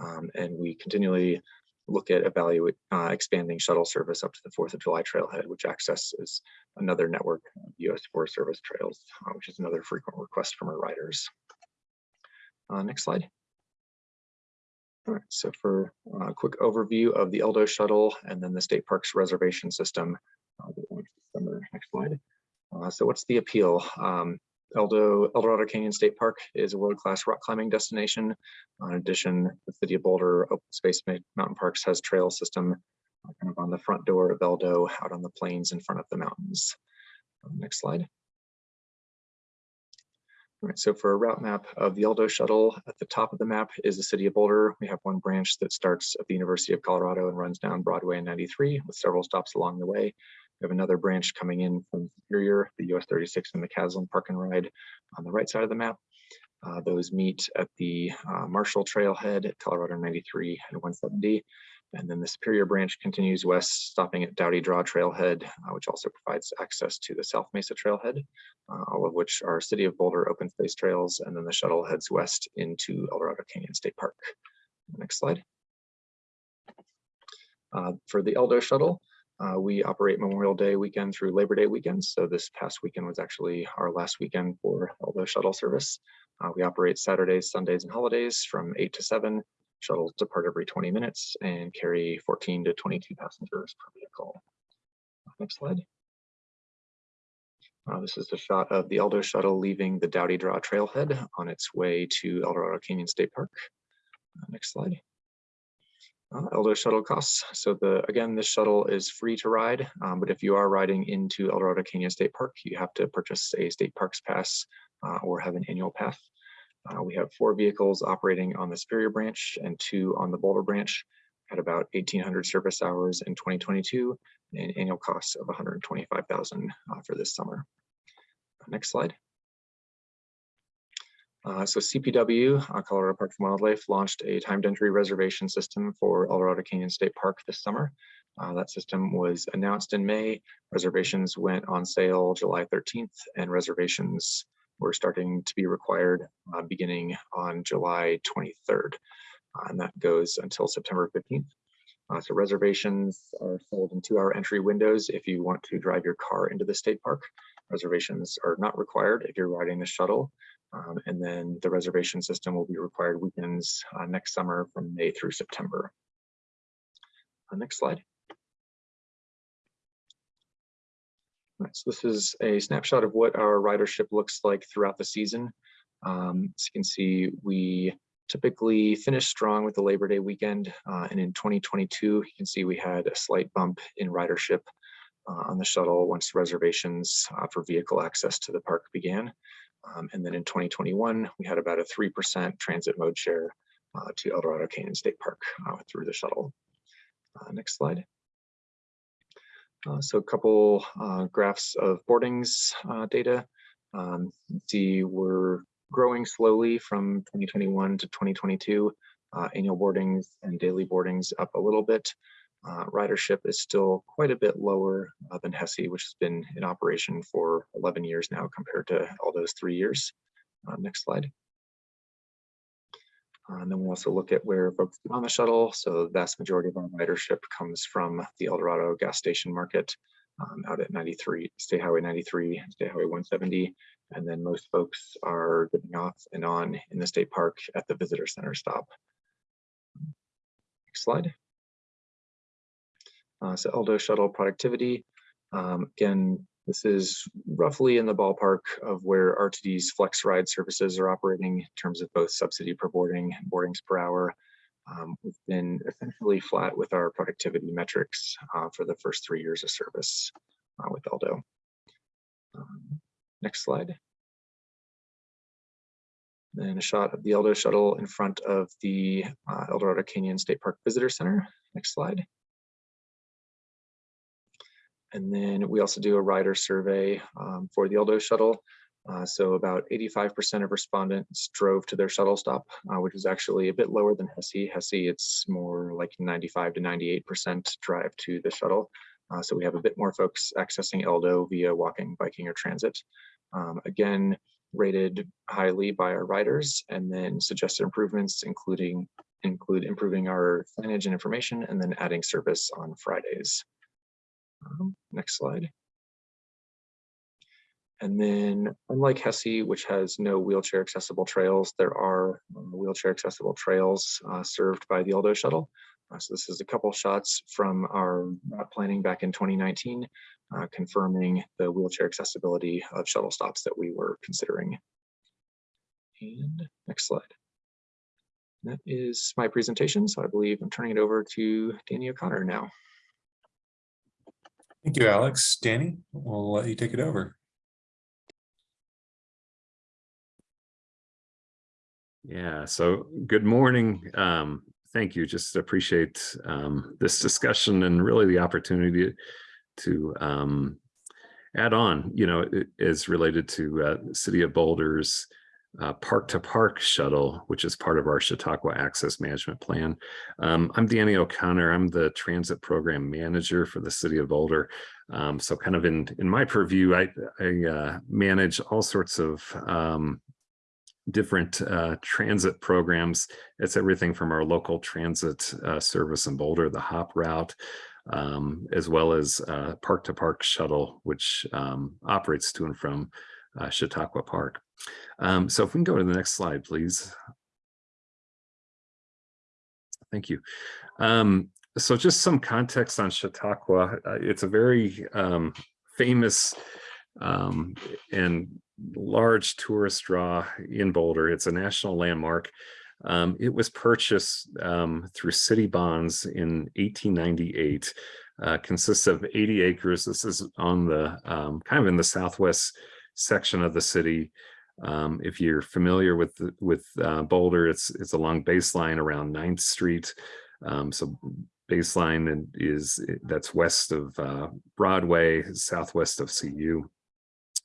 Um, and we continually look at evaluate uh, expanding shuttle service up to the 4th of July trailhead, which accesses another network of US Forest Service trails, uh, which is another frequent request from our riders. Uh, next slide. Right, so for a quick overview of the Eldo shuttle and then the state parks reservation system. Uh, next slide. Uh, so what's the appeal? Um, Eldo, Eldorado Canyon State Park is a world-class rock climbing destination. Uh, in addition, the City of Boulder Open Space Mountain Parks has trail system uh, kind of on the front door of Eldo, out on the plains in front of the mountains. Next slide. So for a route map of the Eldo shuttle, at the top of the map is the city of Boulder. We have one branch that starts at the University of Colorado and runs down Broadway and 93 with several stops along the way. We have another branch coming in from Superior, the US 36 and the Caslin Park and Ride on the right side of the map. Uh, those meet at the uh, Marshall Trailhead at Colorado 93 and 170. And then the Superior branch continues west, stopping at Doudy Draw Trailhead, uh, which also provides access to the South Mesa Trailhead, uh, all of which are City of Boulder open space trails. And then the shuttle heads west into Eldorado Canyon State Park. Next slide. Uh, for the Eldo shuttle, uh, we operate Memorial Day weekend through Labor Day weekend. So this past weekend was actually our last weekend for Eldo shuttle service. Uh, we operate Saturdays, Sundays, and holidays from 8 to 7. Shuttles depart every 20 minutes and carry 14 to 22 passengers per vehicle. Next slide. Uh, this is a shot of the Eldo shuttle leaving the Doudy Draw Trailhead on its way to Eldorado Canyon State Park. Uh, next slide. Uh, Eldo shuttle costs. So the again, this shuttle is free to ride, um, but if you are riding into Eldorado Canyon State Park, you have to purchase a state parks pass uh, or have an annual pass. Uh, we have four vehicles operating on the Superior branch and two on the Boulder branch at about 1,800 service hours in 2022 and annual costs of 125,000 uh, for this summer. Next slide. Uh, so CPW, uh, Colorado Parks and Wildlife, launched a timed entry reservation system for Eldorado Canyon State Park this summer. Uh, that system was announced in May. Reservations went on sale July 13th, and reservations were starting to be required uh, beginning on July 23rd. Uh, and that goes until September 15th. Uh, so reservations are sold in two-hour entry windows if you want to drive your car into the state park. Reservations are not required if you're riding the shuttle. Um, and then the reservation system will be required weekends uh, next summer from May through September. Uh, next slide. Right, so this is a snapshot of what our ridership looks like throughout the season. Um, as you can see, we typically finish strong with the Labor Day weekend. Uh, and in 2022, you can see we had a slight bump in ridership uh, on the shuttle once reservations uh, for vehicle access to the park began. Um, and then in 2021, we had about a 3% transit mode share uh, to Eldorado Canyon State Park uh, through the shuttle. Uh, next slide. Uh, so a couple uh, graphs of boardings uh, data. Um, see we're growing slowly from 2021 to 2022. Uh, annual boardings and daily boardings up a little bit. Uh, ridership is still quite a bit lower uh, than Hessie, which has been in operation for 11 years now compared to all those three years. next slide. And then we'll also look at where folks get on the shuttle. So the vast majority of our ridership comes from the El Dorado gas station market um, out at 93, State Highway 93, State Highway 170. And then most folks are getting off and on in the state park at the visitor center stop. Next slide. Uh, so Eldo shuttle productivity. Um, again, this is roughly in the ballpark of where RTD's flex ride services are operating in terms of both subsidy per boarding and boardings per hour. Um, we've been essentially flat with our productivity metrics uh, for the first three years of service uh, with Eldo. Um, next slide. Then a shot of the Eldo shuttle in front of the uh, Eldorado Canyon State Park Visitor Center. Next slide. And then we also do a rider survey um, for the Eldo shuttle. Uh, so about 85% of respondents drove to their shuttle stop, uh, which is actually a bit lower than Hessie. Hessie, it's more like 95 to 98% drive to the shuttle. Uh, so we have a bit more folks accessing Eldo via walking, biking, or transit. Um, again, rated highly by our riders and then suggested improvements, including include improving our signage and information and then adding service on Fridays. Um, next slide. And then unlike Hessie, which has no wheelchair accessible trails, there are um, wheelchair accessible trails uh, served by the Eldo shuttle. Uh, so this is a couple shots from our planning back in 2019, uh, confirming the wheelchair accessibility of shuttle stops that we were considering. And next slide. That is my presentation. So I believe I'm turning it over to Danny O'Connor now. Thank you, Alex. Danny, we'll let you take it over. Yeah, so good morning. Um, thank you. Just appreciate um, this discussion and really the opportunity to um, add on, you know, it is related to uh, City of Boulder's uh, Park to Park shuttle, which is part of our Chautauqua Access Management Plan. Um, I'm Danny O'Connor. I'm the Transit Program Manager for the City of Boulder. Um, so kind of in, in my purview, I, I uh, manage all sorts of um, different uh, transit programs. It's everything from our local transit uh, service in Boulder, the HOP route, um, as well as uh, park to park shuttle, which um, operates to and from Chautauqua Park. Um, so if we can go to the next slide, please. Thank you. Um, so just some context on Chautauqua. Uh, it's a very um, famous um, and large tourist draw in Boulder. It's a national landmark. Um, it was purchased um, through city bonds in 1898. Uh, consists of 80 acres. This is on the kind of in the southwest section of the city. Um, if you're familiar with with uh, Boulder, it's it's along baseline around 9th Street. Um, so baseline is that's west of uh, Broadway, southwest of CU.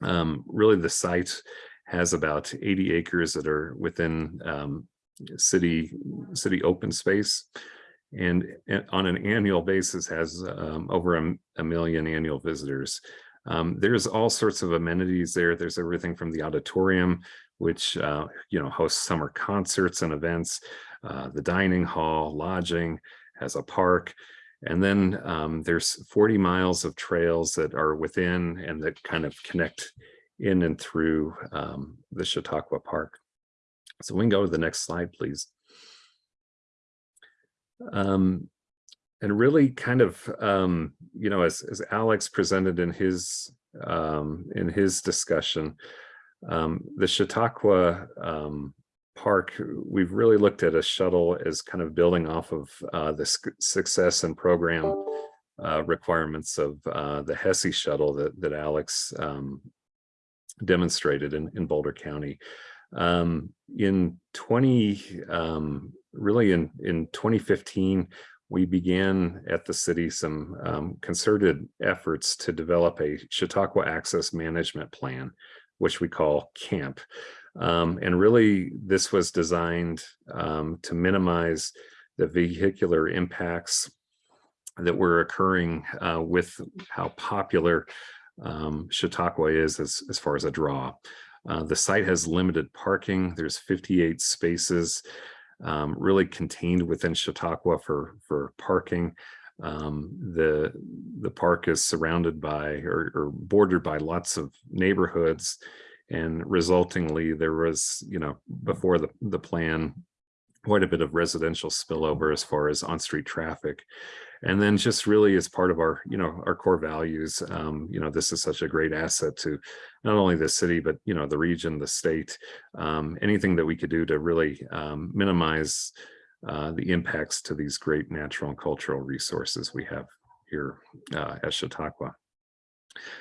Um, really, the site has about 80 acres that are within um, city city open space, and on an annual basis has um, over a, a million annual visitors. Um, there's all sorts of amenities there. There's everything from the auditorium, which uh, you know hosts summer concerts and events, uh, the dining hall, lodging, has a park. And then um, there's 40 miles of trails that are within and that kind of connect in and through um, the Chautauqua Park. So we can go to the next slide, please. Um, and really kind of, um, you know, as, as Alex presented in his um, in his discussion, um, the Chautauqua um, Park, we've really looked at a shuttle as kind of building off of uh, the success and program uh, requirements of uh, the Hessie shuttle that, that Alex um, demonstrated in, in Boulder County. Um, in 20, um, really in, in 2015, we began at the city some um, concerted efforts to develop a Chautauqua Access Management Plan, which we call CAMP. Um, and really, this was designed um, to minimize the vehicular impacts that were occurring uh, with how popular um, Chautauqua is as, as far as a draw. Uh, the site has limited parking. There's 58 spaces um, really contained within Chautauqua for, for parking. Um, the, the park is surrounded by or, or bordered by lots of neighborhoods and resultingly there was, you know, before the, the plan, quite a bit of residential spillover as far as on-street traffic. And then just really as part of our, you know, our core values, um, you know, this is such a great asset to not only the city, but, you know, the region, the state, um, anything that we could do to really um, minimize uh, the impacts to these great natural and cultural resources we have here uh, at Chautauqua.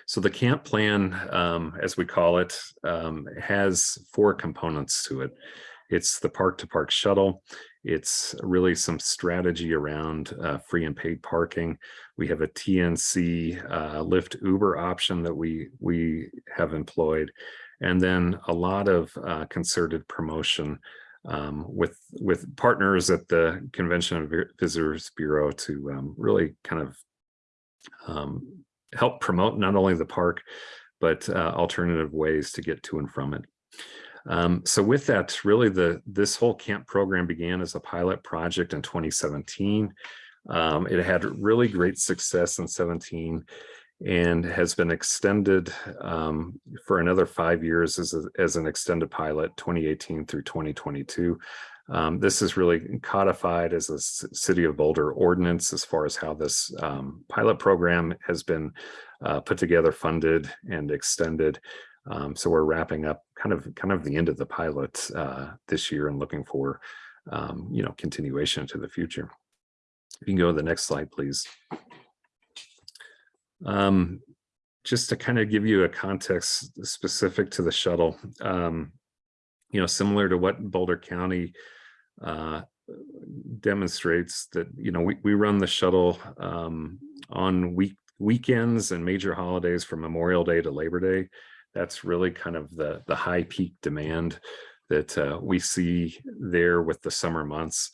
So the camp plan, um, as we call it, um, has four components to it. It's the park to park shuttle. It's really some strategy around uh, free and paid parking. We have a TNC uh, Lyft Uber option that we, we have employed. And then a lot of uh, concerted promotion um, with, with partners at the Convention and Visitors Bureau to um, really kind of um, help promote not only the park, but uh, alternative ways to get to and from it. Um, so with that, really the this whole camp program began as a pilot project in 2017. Um, it had really great success in 17 and has been extended um, for another five years as, a, as an extended pilot 2018 through 2022. Um, this is really codified as a City of Boulder ordinance as far as how this um, pilot program has been uh, put together, funded, and extended. Um, so we're wrapping up kind of kind of the end of the pilot uh, this year and looking for um, you know continuation to the future. If You can go to the next slide, please. Um, just to kind of give you a context specific to the shuttle, um, you know, similar to what Boulder County uh, demonstrates that, you know, we, we run the shuttle um, on week weekends and major holidays from Memorial Day to Labor Day. That's really kind of the, the high peak demand that uh, we see there with the summer months.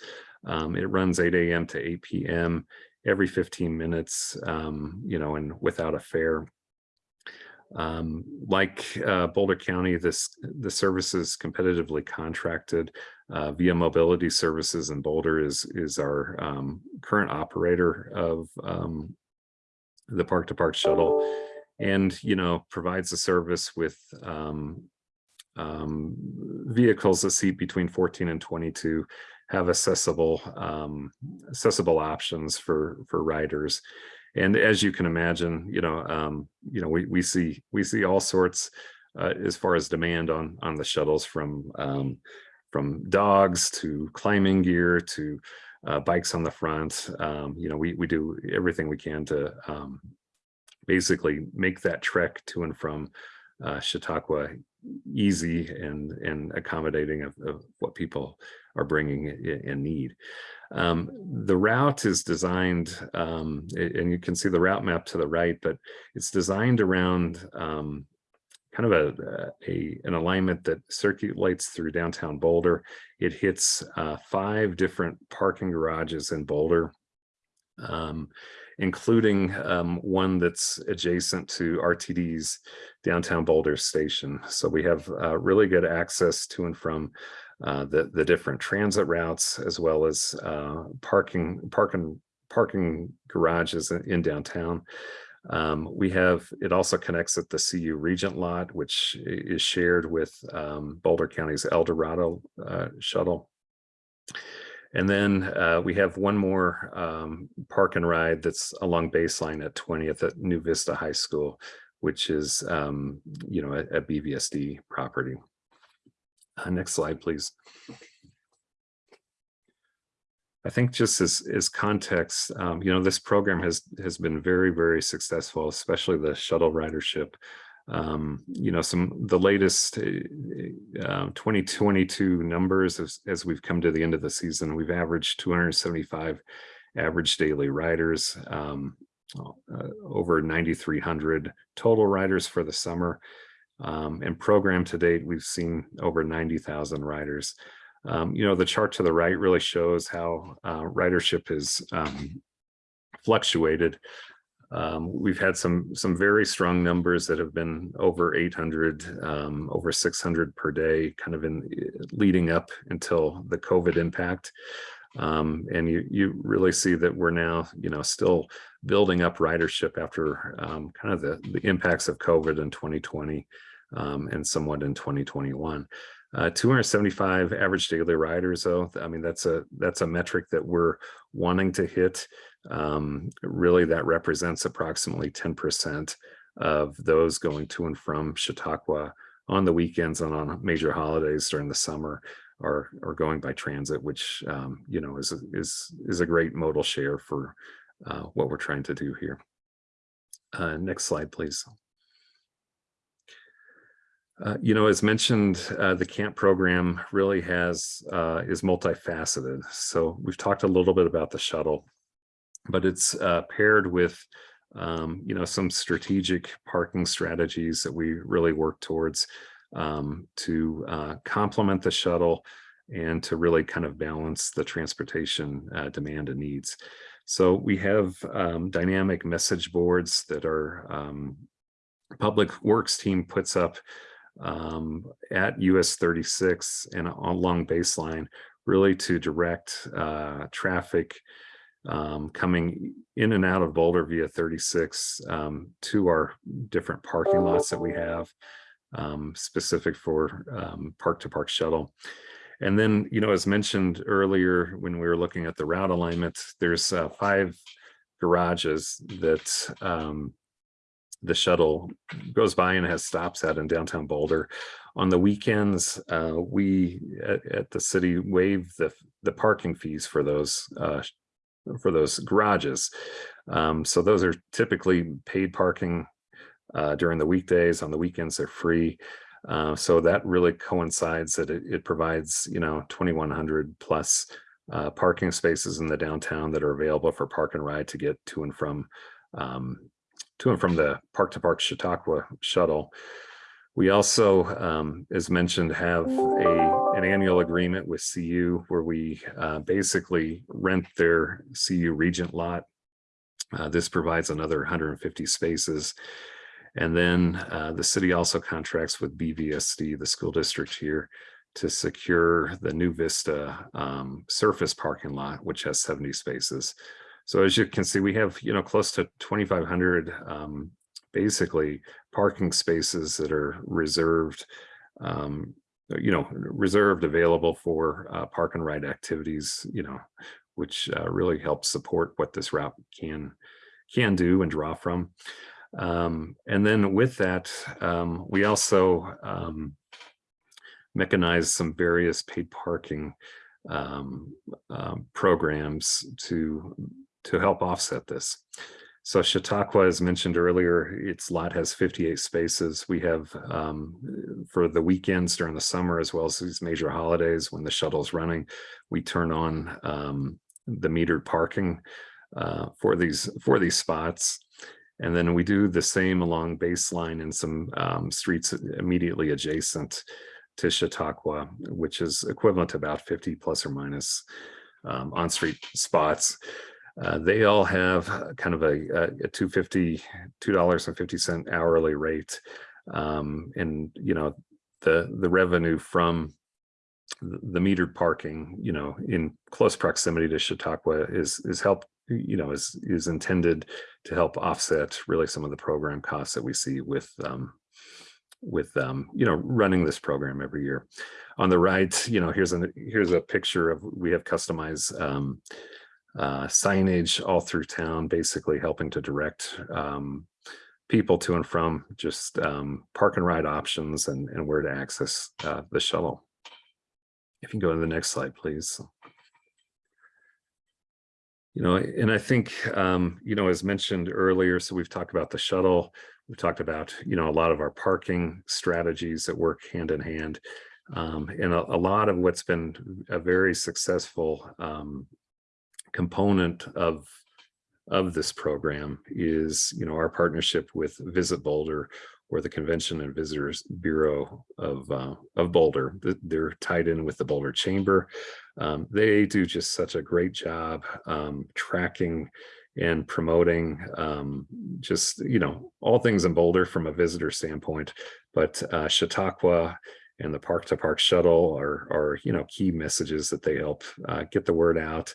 Um, it runs 8 a.m. to 8 p.m. every 15 minutes, um, you know, and without a fare. Um, like uh, Boulder County, this the service is competitively contracted uh, via Mobility Services, and Boulder is is our um, current operator of um, the Park to Park shuttle, and you know provides a service with um, um, vehicles that seat between 14 and 22 have accessible um, accessible options for for riders. And as you can imagine, you know, um, you know, we we see we see all sorts uh, as far as demand on on the shuttles from um, from dogs to climbing gear to uh, bikes on the front. Um, you know, we we do everything we can to um, basically make that trek to and from uh, Chautauqua easy and and accommodating of, of what people are bringing and need. Um, the route is designed, um, and you can see the route map to the right, but it's designed around um, kind of a, a an alignment that circulates through downtown Boulder. It hits uh, five different parking garages in Boulder. Um, including um, one that's adjacent to RTD's downtown Boulder station. So we have uh, really good access to and from uh, the, the different transit routes as well as uh, parking, parking, parking garages in, downtown. Um, we have, it also connects at the CU Regent lot, which is shared with um, Boulder County's El Dorado uh, shuttle. And then uh, we have one more um, park and ride that's along baseline at 20th at New Vista High School, which is, um, you know, a, a BVSD property. Uh, next slide, please. I think just as, as context, um, you know, this program has, has been very, very successful, especially the shuttle ridership. Um, you know, some, the latest uh, uh, 2022 numbers as, as we've come to the end of the season, we've averaged 275 average daily riders, um, uh, over 9,300 total riders for the summer. Um, and program to date, we've seen over 90,000 riders. Um, you know, the chart to the right really shows how uh, ridership has um, fluctuated. Um, we've had some some very strong numbers that have been over 800, um, over 600 per day, kind of in leading up until the COVID impact. Um, and you you really see that we're now, you know, still building up ridership after um, kind of the, the impacts of COVID in 2020 um, and somewhat in 2021. Uh, 275 average daily riders, though. I mean, that's a that's a metric that we're wanting to hit. Um, really, that represents approximately 10% of those going to and from Chautauqua on the weekends and on major holidays during the summer are are going by transit, which um, you know is is is a great modal share for uh, what we're trying to do here. Uh, next slide, please. Uh, you know, as mentioned, uh, the camp program really has uh, is multifaceted. So we've talked a little bit about the shuttle, but it's uh, paired with um, you know some strategic parking strategies that we really work towards um, to uh, complement the shuttle and to really kind of balance the transportation uh, demand and needs. So we have um, dynamic message boards that our um, public works team puts up um, at US 36 and along baseline, really to direct uh, traffic um, coming in and out of Boulder via 36 um, to our different parking lots that we have um, specific for park to park shuttle. And then, you know, as mentioned earlier, when we were looking at the route alignment, there's uh, five garages that um, the shuttle goes by and has stops at in downtown Boulder. On the weekends, uh, we at, at the city waive the the parking fees for those uh, for those garages. Um, so those are typically paid parking uh, during the weekdays. On the weekends, they're free. Uh, so that really coincides that it, it provides, you know, 2100 plus uh, parking spaces in the downtown that are available for park and ride to get to and from um, to and from the Park to Park Chautauqua shuttle. We also, um, as mentioned, have a an annual agreement with CU where we uh, basically rent their CU Regent lot. Uh, this provides another 150 spaces. And then uh, the city also contracts with BVSD, the school district here, to secure the new Vista um, surface parking lot, which has 70 spaces. So as you can see, we have, you know, close to 2,500 um, basically parking spaces that are reserved, um, you know, reserved available for uh, park and ride activities, you know, which uh, really helps support what this route can can do and draw from. Um, and then with that, um, we also um, mechanize some various paid parking um, um, programs to to help offset this. So Chautauqua, as mentioned earlier, its lot has 58 spaces. We have um, for the weekends during the summer, as well as these major holidays when the shuttle's running, we turn on um, the metered parking uh, for these for these spots. And then we do the same along baseline in some um, streets immediately adjacent to Chautauqua, which is equivalent to about 50 plus or minus um, on-street spots. Uh, they all have kind of a, a 250 $2.50 hourly rate. Um, and, you know, the, the revenue from the metered parking, you know, in close proximity to Chautauqua is, is help, you know, is, is intended to help offset really some of the program costs that we see with, um, with, um, you know, running this program every year. On the right, you know, here's a, here's a picture of, we have customized, um, uh, signage all through town, basically helping to direct um, people to and from just um, park and ride options and, and where to access uh, the shuttle. If you can go to the next slide, please. You know, and I think, um, you know, as mentioned earlier, so we've talked about the shuttle, we've talked about, you know, a lot of our parking strategies that work hand in hand. Um, and a, a, lot of what's been a very successful um, component of of this program is you know our partnership with Visit Boulder or the Convention and Visitors Bureau of uh, of Boulder. They're tied in with the Boulder Chamber. Um, they do just such a great job um, tracking and promoting um, just you know all things in Boulder from a visitor standpoint. But uh, Chautauqua and the Park to Park shuttle are are you know key messages that they help uh, get the word out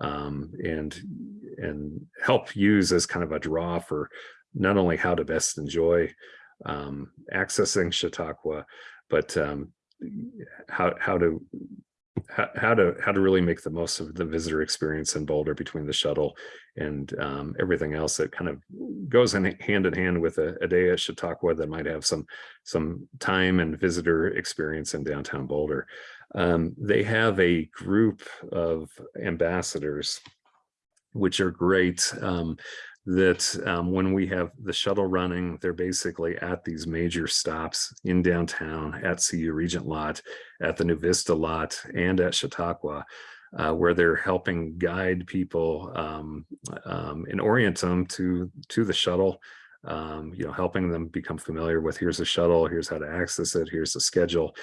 um, and and help use as kind of a draw for not only how to best enjoy um, accessing Chautauqua, but um, how how to how, to how to really make the most of the visitor experience in Boulder between the shuttle and um, everything else that kind of goes in hand in hand with a, a day at Chautauqua that might have some some time and visitor experience in downtown Boulder. Um, they have a group of ambassadors, which are great. Um, that um, when we have the shuttle running, they're basically at these major stops in downtown, at CU Regent Lot, at the New Vista Lot, and at Chautauqua, uh, where they're helping guide people um, um, and orient them to, to the shuttle, um, you know, helping them become familiar with here's a shuttle, here's how to access it, here's the schedule.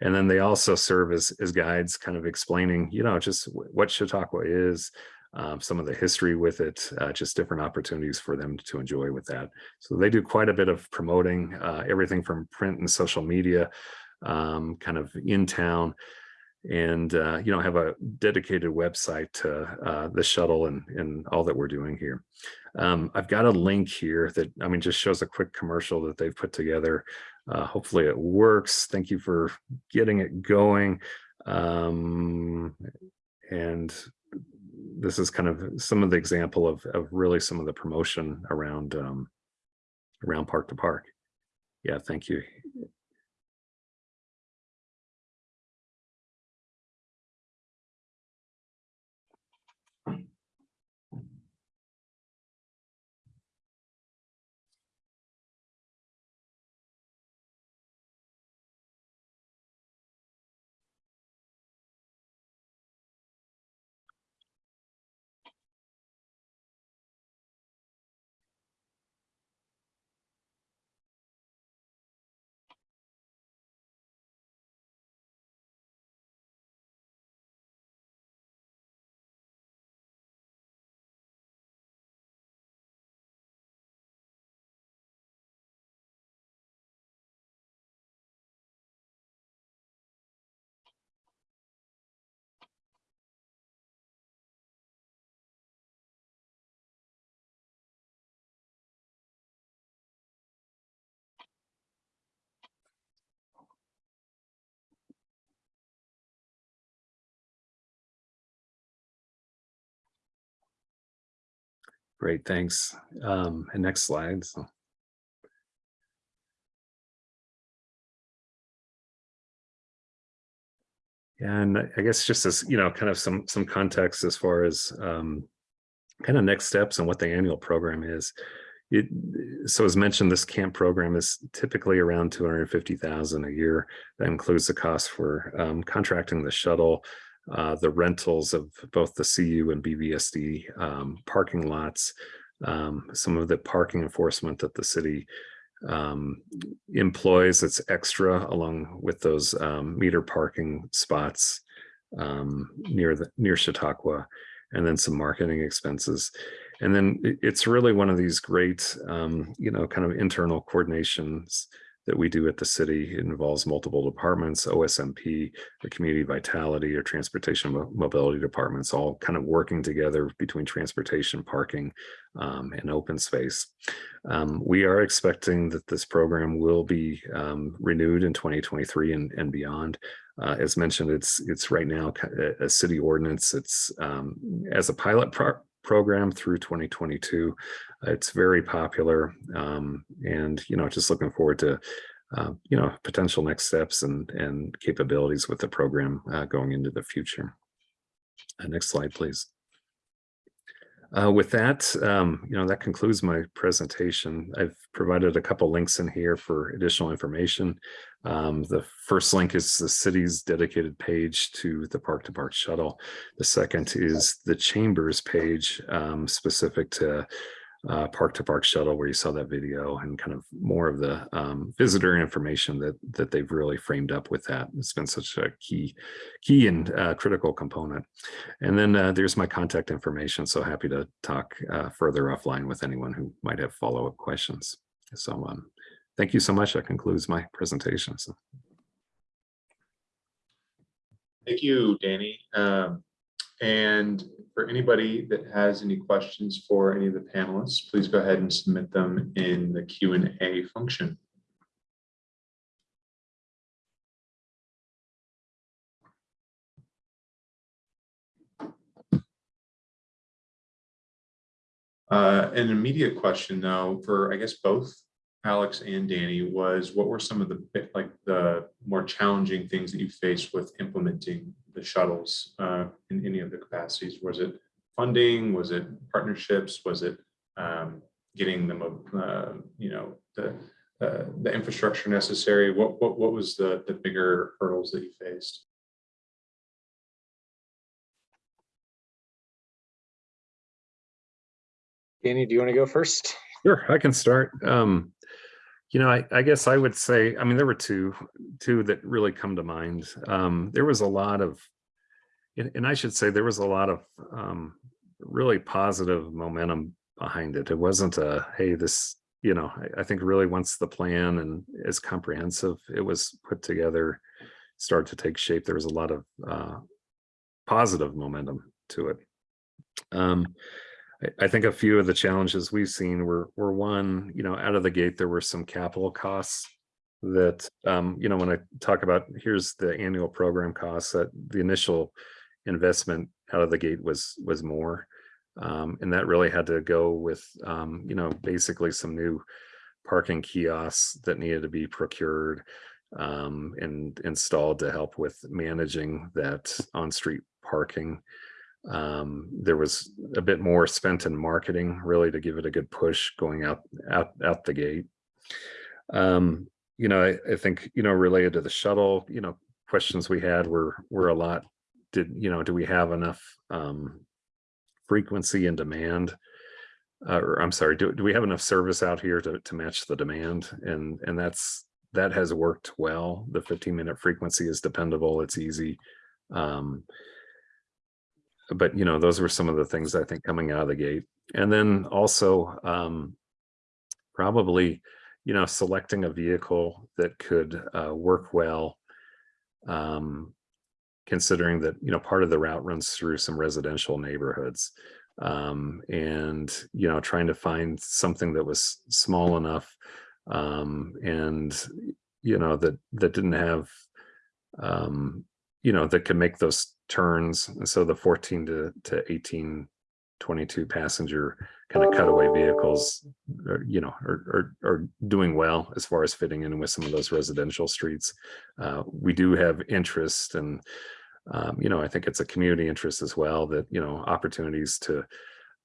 And then they also serve as, as guides, kind of explaining, you know, just what Chautauqua is, um, some of the history with it, uh, just different opportunities for them to enjoy with that. So they do quite a bit of promoting uh, everything from print and social media, um, kind of in town, and uh, you know have a dedicated website to uh, the shuttle and and all that we're doing here. Um, I've got a link here that I mean just shows a quick commercial that they've put together. Uh, hopefully it works. Thank you for getting it going. Um, and this is kind of some of the example of, of really some of the promotion around um, around park to park. Yeah, thank you. Great, thanks. Um, and next slide. so. And I guess just as, you know, kind of some, some context as far as um, kind of next steps and what the annual program is. It, so as mentioned, this camp program is typically around two hundred and fifty thousand a year. That includes the cost for um, contracting the shuttle, uh, the rentals of both the CU and BVSD um, parking lots, um, some of the parking enforcement that the city um, employs that's extra along with those um, meter parking spots um, near the near Chautauqua, and then some marketing expenses. And then it's really one of these great, um, you know, kind of internal coordinations that we do at the city. It involves multiple departments, OSMP, the community vitality or transportation Mo- mobility departments, all kind of working together between transportation, parking, um, and open space. Um, we are expecting that this program will be um, renewed in 2023 and, and beyond. Uh, as mentioned, it's it's right now a, city ordinance. It's um, as a pilot program through 2022. It's very popular, um, and you know, just looking forward to uh, you know potential next steps and and capabilities with the program uh, going into the future. Uh, next slide, please. Uh, with that, um, you know, that concludes my presentation. I've provided a couple links in here for additional information. Um, the first link is the city's dedicated page to the Park to Park shuttle. The second is the Chambers page um, specific to uh, Park to Park shuttle, where you saw that video and kind of more of the um, visitor information that that they've really framed up with that. It's been such a key, key and uh, critical component. And then uh, there's my contact information. So happy to talk uh, further offline with anyone who might have follow-up questions. So um, thank you so much. That concludes my presentation. So Thank you, Danny. Um, And for anybody that has any questions for any of the panelists, please go ahead and submit them in the Q and A function. Uh, An immediate question though, for I guess both Alex and Danny, was what were some of the like the more challenging things that you faced with implementing the shuttles uh, in any of the capacities? Was it funding? Was it partnerships? Was it um, getting them, uh, you know, the uh, the infrastructure necessary? What what what was the the bigger hurdles that you faced? Danny, do you want to go first? Sure, I can start. Um, you know, I, I guess I would say, I mean, there were two, two that really come to mind. Um, there was a lot of, and, I should say there was a lot of um, really positive momentum behind it. It wasn't a, hey, this, you know, I, I think really once the plan and is comprehensive, it was put together, started to take shape. There was a lot of uh, positive momentum to it. Um, I- think a few of the challenges we've seen were, were one, you know, out of the gate, there were some capital costs that, um, you know, when I talk about, here's the annual program costs, that the initial investment out of the gate was, was more. Um, and that really had to go with, um, you know, basically some new parking kiosks that needed to be procured um, and installed to help with managing that on-street parking. Um, there was a bit more spent in marketing, really to give it a good push going out, out, out the gate. Um, you know, I, I think, you know, related to the shuttle, you know, questions we had were, were a lot. Did, you know, do we have enough, um, frequency and demand? Uh, or I'm sorry, do, do we have enough service out here to, to match the demand? And, and that's, that has worked well. The 15 minute frequency is dependable. It's easy. Um, but you know, those were some of the things I think coming out of the gate. And then also um, probably, you know, selecting a vehicle that could uh, work well. Um, considering that, you know, part of the route runs through some residential neighborhoods. Um, and, you know, trying to find something that was small enough um, and, you know, that, that didn't have, um, you know, that could make those turns. And so the 14 to, to 18 twenty-two passenger kind of cutaway vehicles, are, you know, are, are, are doing well as far as fitting in with some of those residential streets. Uh, we do have interest and, um, you know, I think it's a community interest as well that, you know, opportunities to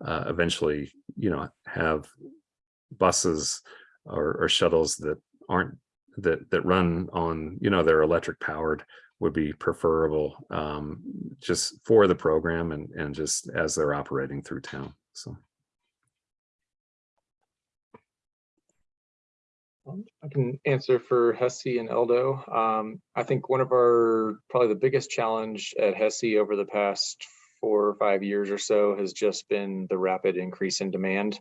uh, eventually, you know, have buses or, or shuttles that aren't, that, that run on, you know, they're electric powered would be preferable um, just for the program and, and just as they're operating through town. So. I can answer for Hessie and Eldo. Um, I think one of our, probably the biggest challenge at Hessie over the past four or five years or so has just been the rapid increase in demand.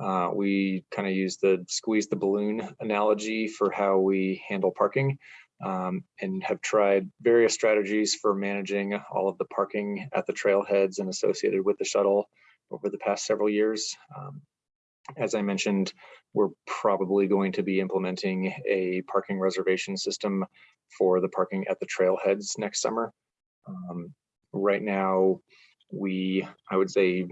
Uh, we kind of use the squeeze the balloon analogy for how we handle parking um, and have tried various strategies for managing all of the parking at the trailheads and associated with the shuttle over the past several years. Um, as I mentioned, we're probably going to be implementing a parking reservation system for the parking at the trailheads next summer. Um, right now, we, I would say,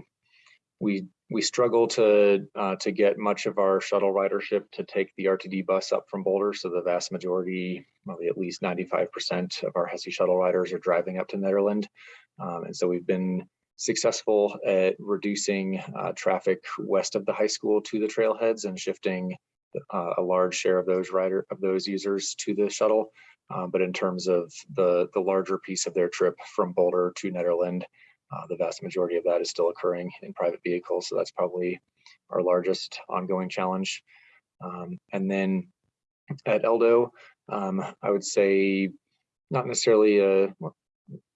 we we struggle to uh, to get much of our shuttle ridership to take the RTD bus up from Boulder. So the vast majority, probably at least 95% of our Hessie shuttle riders are driving up to Nederland. Um, and so we've been successful at reducing uh, traffic west of the high school to the trailheads and shifting uh, a large share of those rider of those users to the shuttle. Uh, but in terms of the the larger piece of their trip from Boulder to Nederland, uh, the vast majority of that is still occurring in private vehicles. So that's probably our largest ongoing challenge. Um, and then at Eldo, um, I would say not necessarily a,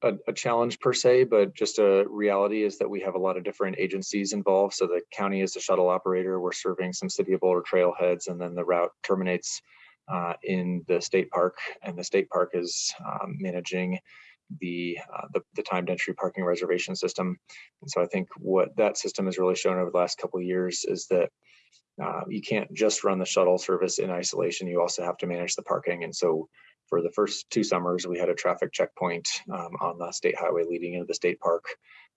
a, a, challenge per se, but just a reality is that we have a lot of different agencies involved. So the county is the shuttle operator. We're serving some City of Boulder trailheads, and then the route terminates uh, in the state park, and the state park is um, managing the, uh, the, the timed entry parking reservation system. And so I think what that system has really shown over the last couple of years is that uh, you can't just run the shuttle service in isolation. You also have to manage the parking. And so for the first two summers, we had a traffic checkpoint um, on the state highway leading into the state park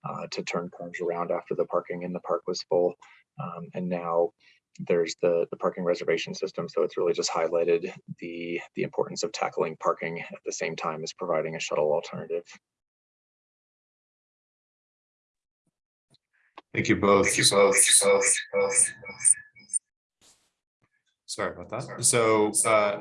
uh, to turn cars around after the parking in the park was full. Um, and now there's the, the parking reservation system. So it's really just highlighted the, the importance of tackling parking at the same time as providing a shuttle alternative. Thank you both. Thank you both. both, both. Sorry about that. So, uh,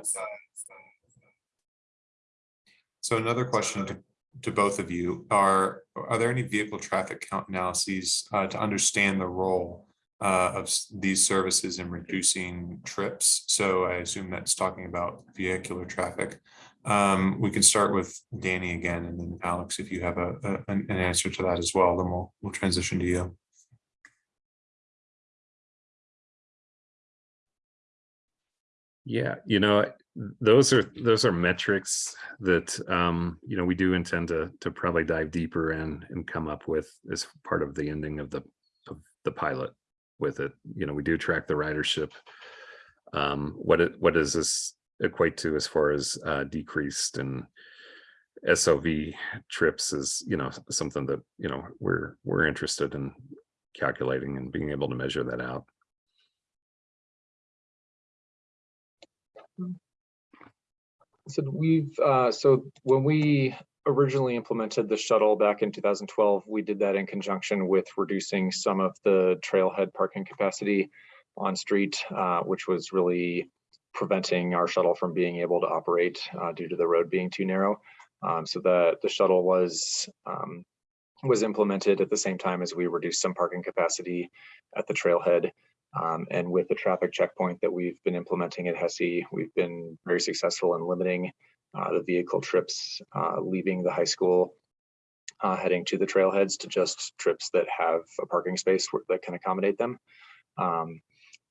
so another question to, to both of you are, are there any vehicle traffic count analyses uh, to understand the role uh, of these services in reducing trips. So I assume that's talking about vehicular traffic. Um, we can start with Danny again, and then Alex, if you have a, a an answer to that as well, then we'll we'll transition to you. Yeah, you know, those are those are metrics that um, you know we do intend to to probably dive deeper in and come up with as part of the ending of the of the pilot with it. You know, we do track the ridership. Um, what it what does this equate to as far as uh, decreased and SOV trips is you know something that you know we're we're interested in calculating and being able to measure that out. So we've uh, so when we originally implemented the shuttle back in 2012, we did that in conjunction with reducing some of the trailhead parking capacity on street, uh, which was really preventing our shuttle from being able to operate uh, due to the road being too narrow. Um, so the, the shuttle was um, was implemented at the same time as we reduced some parking capacity at the trailhead. Um, and with the traffic checkpoint that we've been implementing at Hessie, we've been very successful in limiting the vehicle trips uh, leaving the high school, uh, heading to the trailheads to just trips that have a parking space that can accommodate them. Um,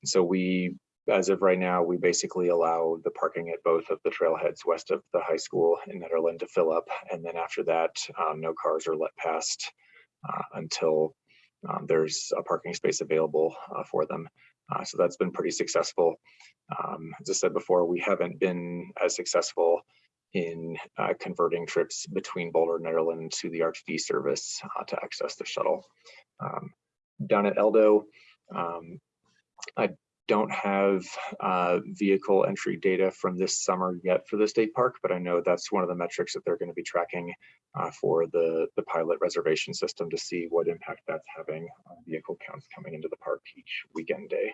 so we, as of right now, we basically allow the parking at both of the trailheads west of the high school in Nederland to fill up. And then after that, um, no cars are let past uh, until um, there's a parking space available uh, for them. Uh, so that's been pretty successful. Um, as I said before, we haven't been as successful in uh, converting trips between Boulder and Nederland to the RTD service uh, to access the shuttle. Um, down at Eldo. Um, I don't have uh, vehicle entry data from this summer yet for the state park, but I know that's one of the metrics that they're going to be tracking uh, for the, the pilot reservation system to see what impact that's having on vehicle counts coming into the park each weekend day.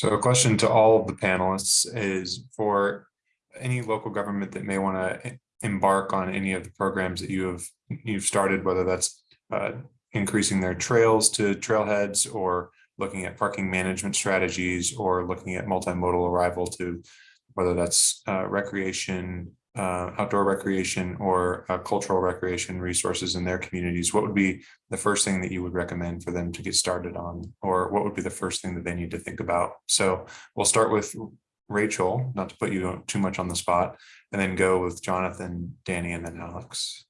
So a question to all of the panelists is for any local government that may want to embark on any of the programs that you have, you've started, whether that's uh, increasing their trails to trailheads or looking at parking management strategies or looking at multimodal arrival to whether that's uh, recreation, uh, outdoor recreation or uh, cultural recreation resources in their communities, what would be the first thing that you would recommend for them to get started on? Or what would be the first thing that they need to think about? So we'll start with Rachel, not to put you too much on the spot, and then go with Jonathan, Danny, and then Alex.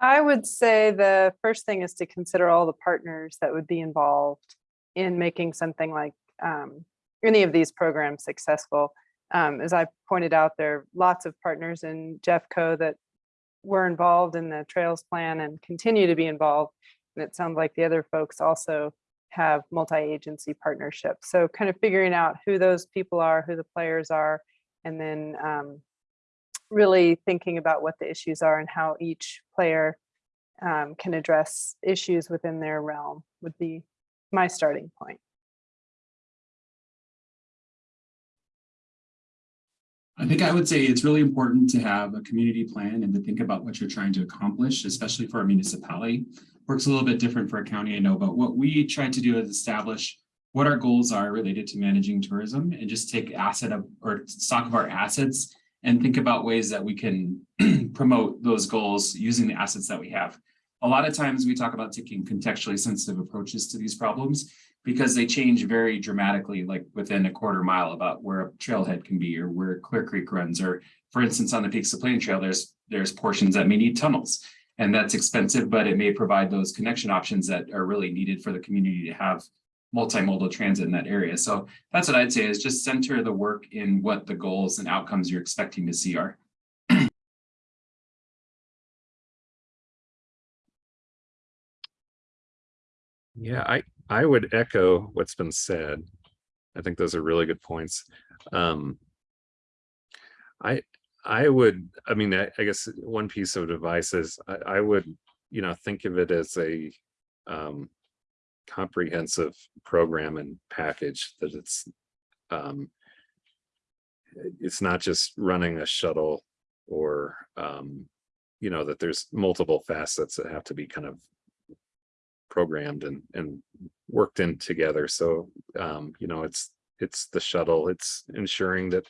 I would say the first thing is to consider all the partners that would be involved in making something like um, any of these programs successful. Um, as I pointed out, there are lots of partners in Jeffco that were involved in the trails plan and continue to be involved. And it sounds like the other folks also have multi-agency partnerships. So kind of figuring out who those people are, who the players are, and then um, really thinking about what the issues are and how each player um, can address issues within their realm would be my starting point. I think I would say it's really important to have a community plan and to think about what you're trying to accomplish, especially for a municipality. Works a little bit different for a county, I know, but what we try to do is establish what our goals are related to managing tourism and just take asset of or stock of our assets and think about ways that we can promote those goals using the assets that we have. A lot of times we talk about taking contextually sensitive approaches to these problems because they change very dramatically, like within a quarter mile about where a trailhead can be or where Clear Creek runs, or for instance, on the Peaks to Plains Trail, there's there's portions that may need tunnels. And that's expensive, but it may provide those connection options that are really needed for the community to have multimodal transit in that area. So that's what I'd say is just center the work in what the goals and outcomes you're expecting to see are. Yeah, I, I would echo what's been said. I think those are really good points. Um, I, I would, I mean, I, I guess one piece of advice is I, I would, you know, think of it as a um, comprehensive program and package that it's um, it's not just running a shuttle or um, you know that there's multiple facets that have to be kind of programmed and and worked in together. So um you know it's it's the shuttle. It's ensuring that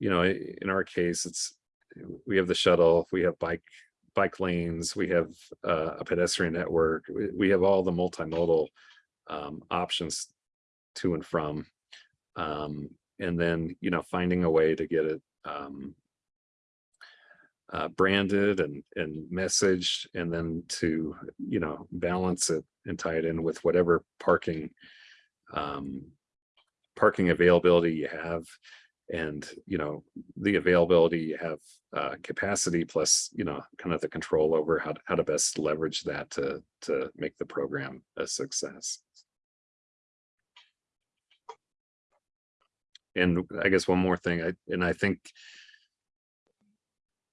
you know in our case it's we have the shuttle we have bike bike lanes we have uh, a pedestrian network. We, have all the multimodal um options to and from. Um and then you know finding a way to get it um uh, branded and and messaged and then to you know balance it and tie it in with whatever parking um parking availability you have and you know the availability you have uh capacity plus you know kind of the control over how to, how to best leverage that to to make the program a success. And i guess one more thing i and i think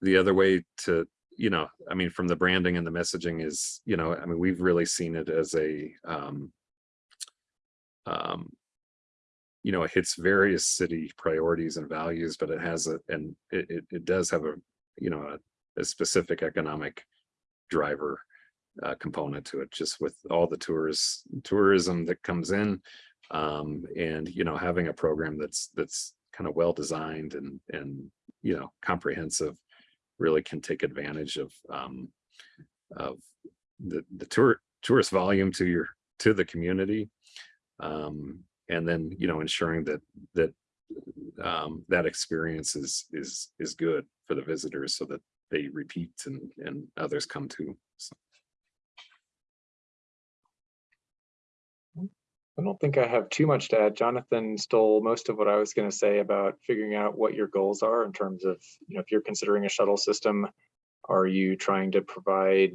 the other way to you know i mean from the branding and the messaging is you know i mean we've really seen it as a um um you know it hits various city priorities and values but it has a and it it, does have a you know a, a specific economic driver uh, component to it just with all the tours tourism that comes in um and you know having a program that's that's kind of well designed and and you know comprehensive really can take advantage of um of the the tour tourist volume to your to the community. Um and then you know ensuring that that um that experience is is is good for the visitors so that they repeat and and others come to I don't think I have too much to add. Jonathan stole most of what I was going to say about figuring out what your goals are in terms of, you know, if you're considering a shuttle system, are you trying to provide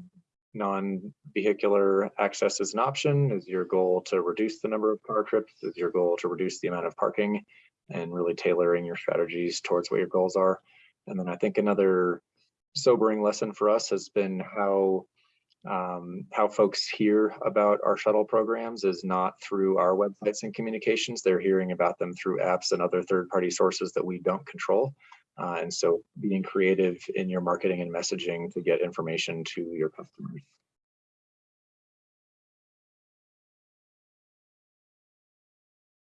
non-vehicular access as an option? Is your goal to reduce the number of car trips? Is your goal to reduce the amount of parking? And really tailoring your strategies towards what your goals are. And then I think another sobering lesson for us has been how um, how folks hear about our shuttle programs is not through our websites and communications. They're hearing about them through apps and other third-party sources that we don't control. Uh, and so being creative in your marketing and messaging to get information to your customers.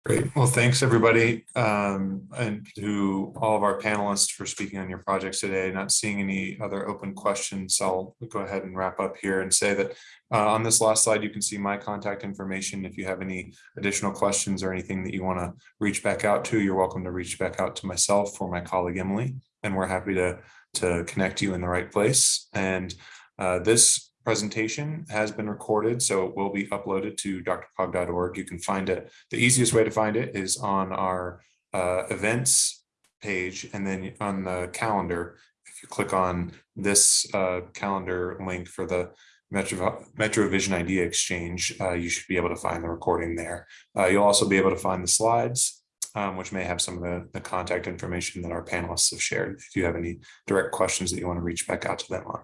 Great. Well, thanks, everybody, um, and to all of our panelists for speaking on your projects today. Not seeing any other open questions, I'll go ahead and wrap up here and say that uh, on this last slide, you can see my contact information. If you have any additional questions or anything that you want to reach back out to, you're welcome to reach back out to myself or my colleague Emily, and we're happy to, to connect you in the right place. And uh, this presentation has been recorded, so it will be uploaded to drcog.org. You can find it. The easiest way to find it is on our uh, events page, and then on the calendar, if you click on this uh, calendar link for the Metro, Metro Vision Idea Exchange, uh, you should be able to find the recording there. Uh, you'll also be able to find the slides, um, which may have some of the, the contact information that our panelists have shared. If you have any direct questions that you want to reach back out to them on.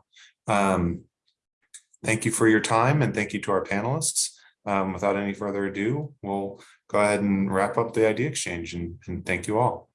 Um, Thank you for your time and thank you to our panelists. Um, without any further ado, we'll go ahead and wrap up the idea exchange and, and thank you all.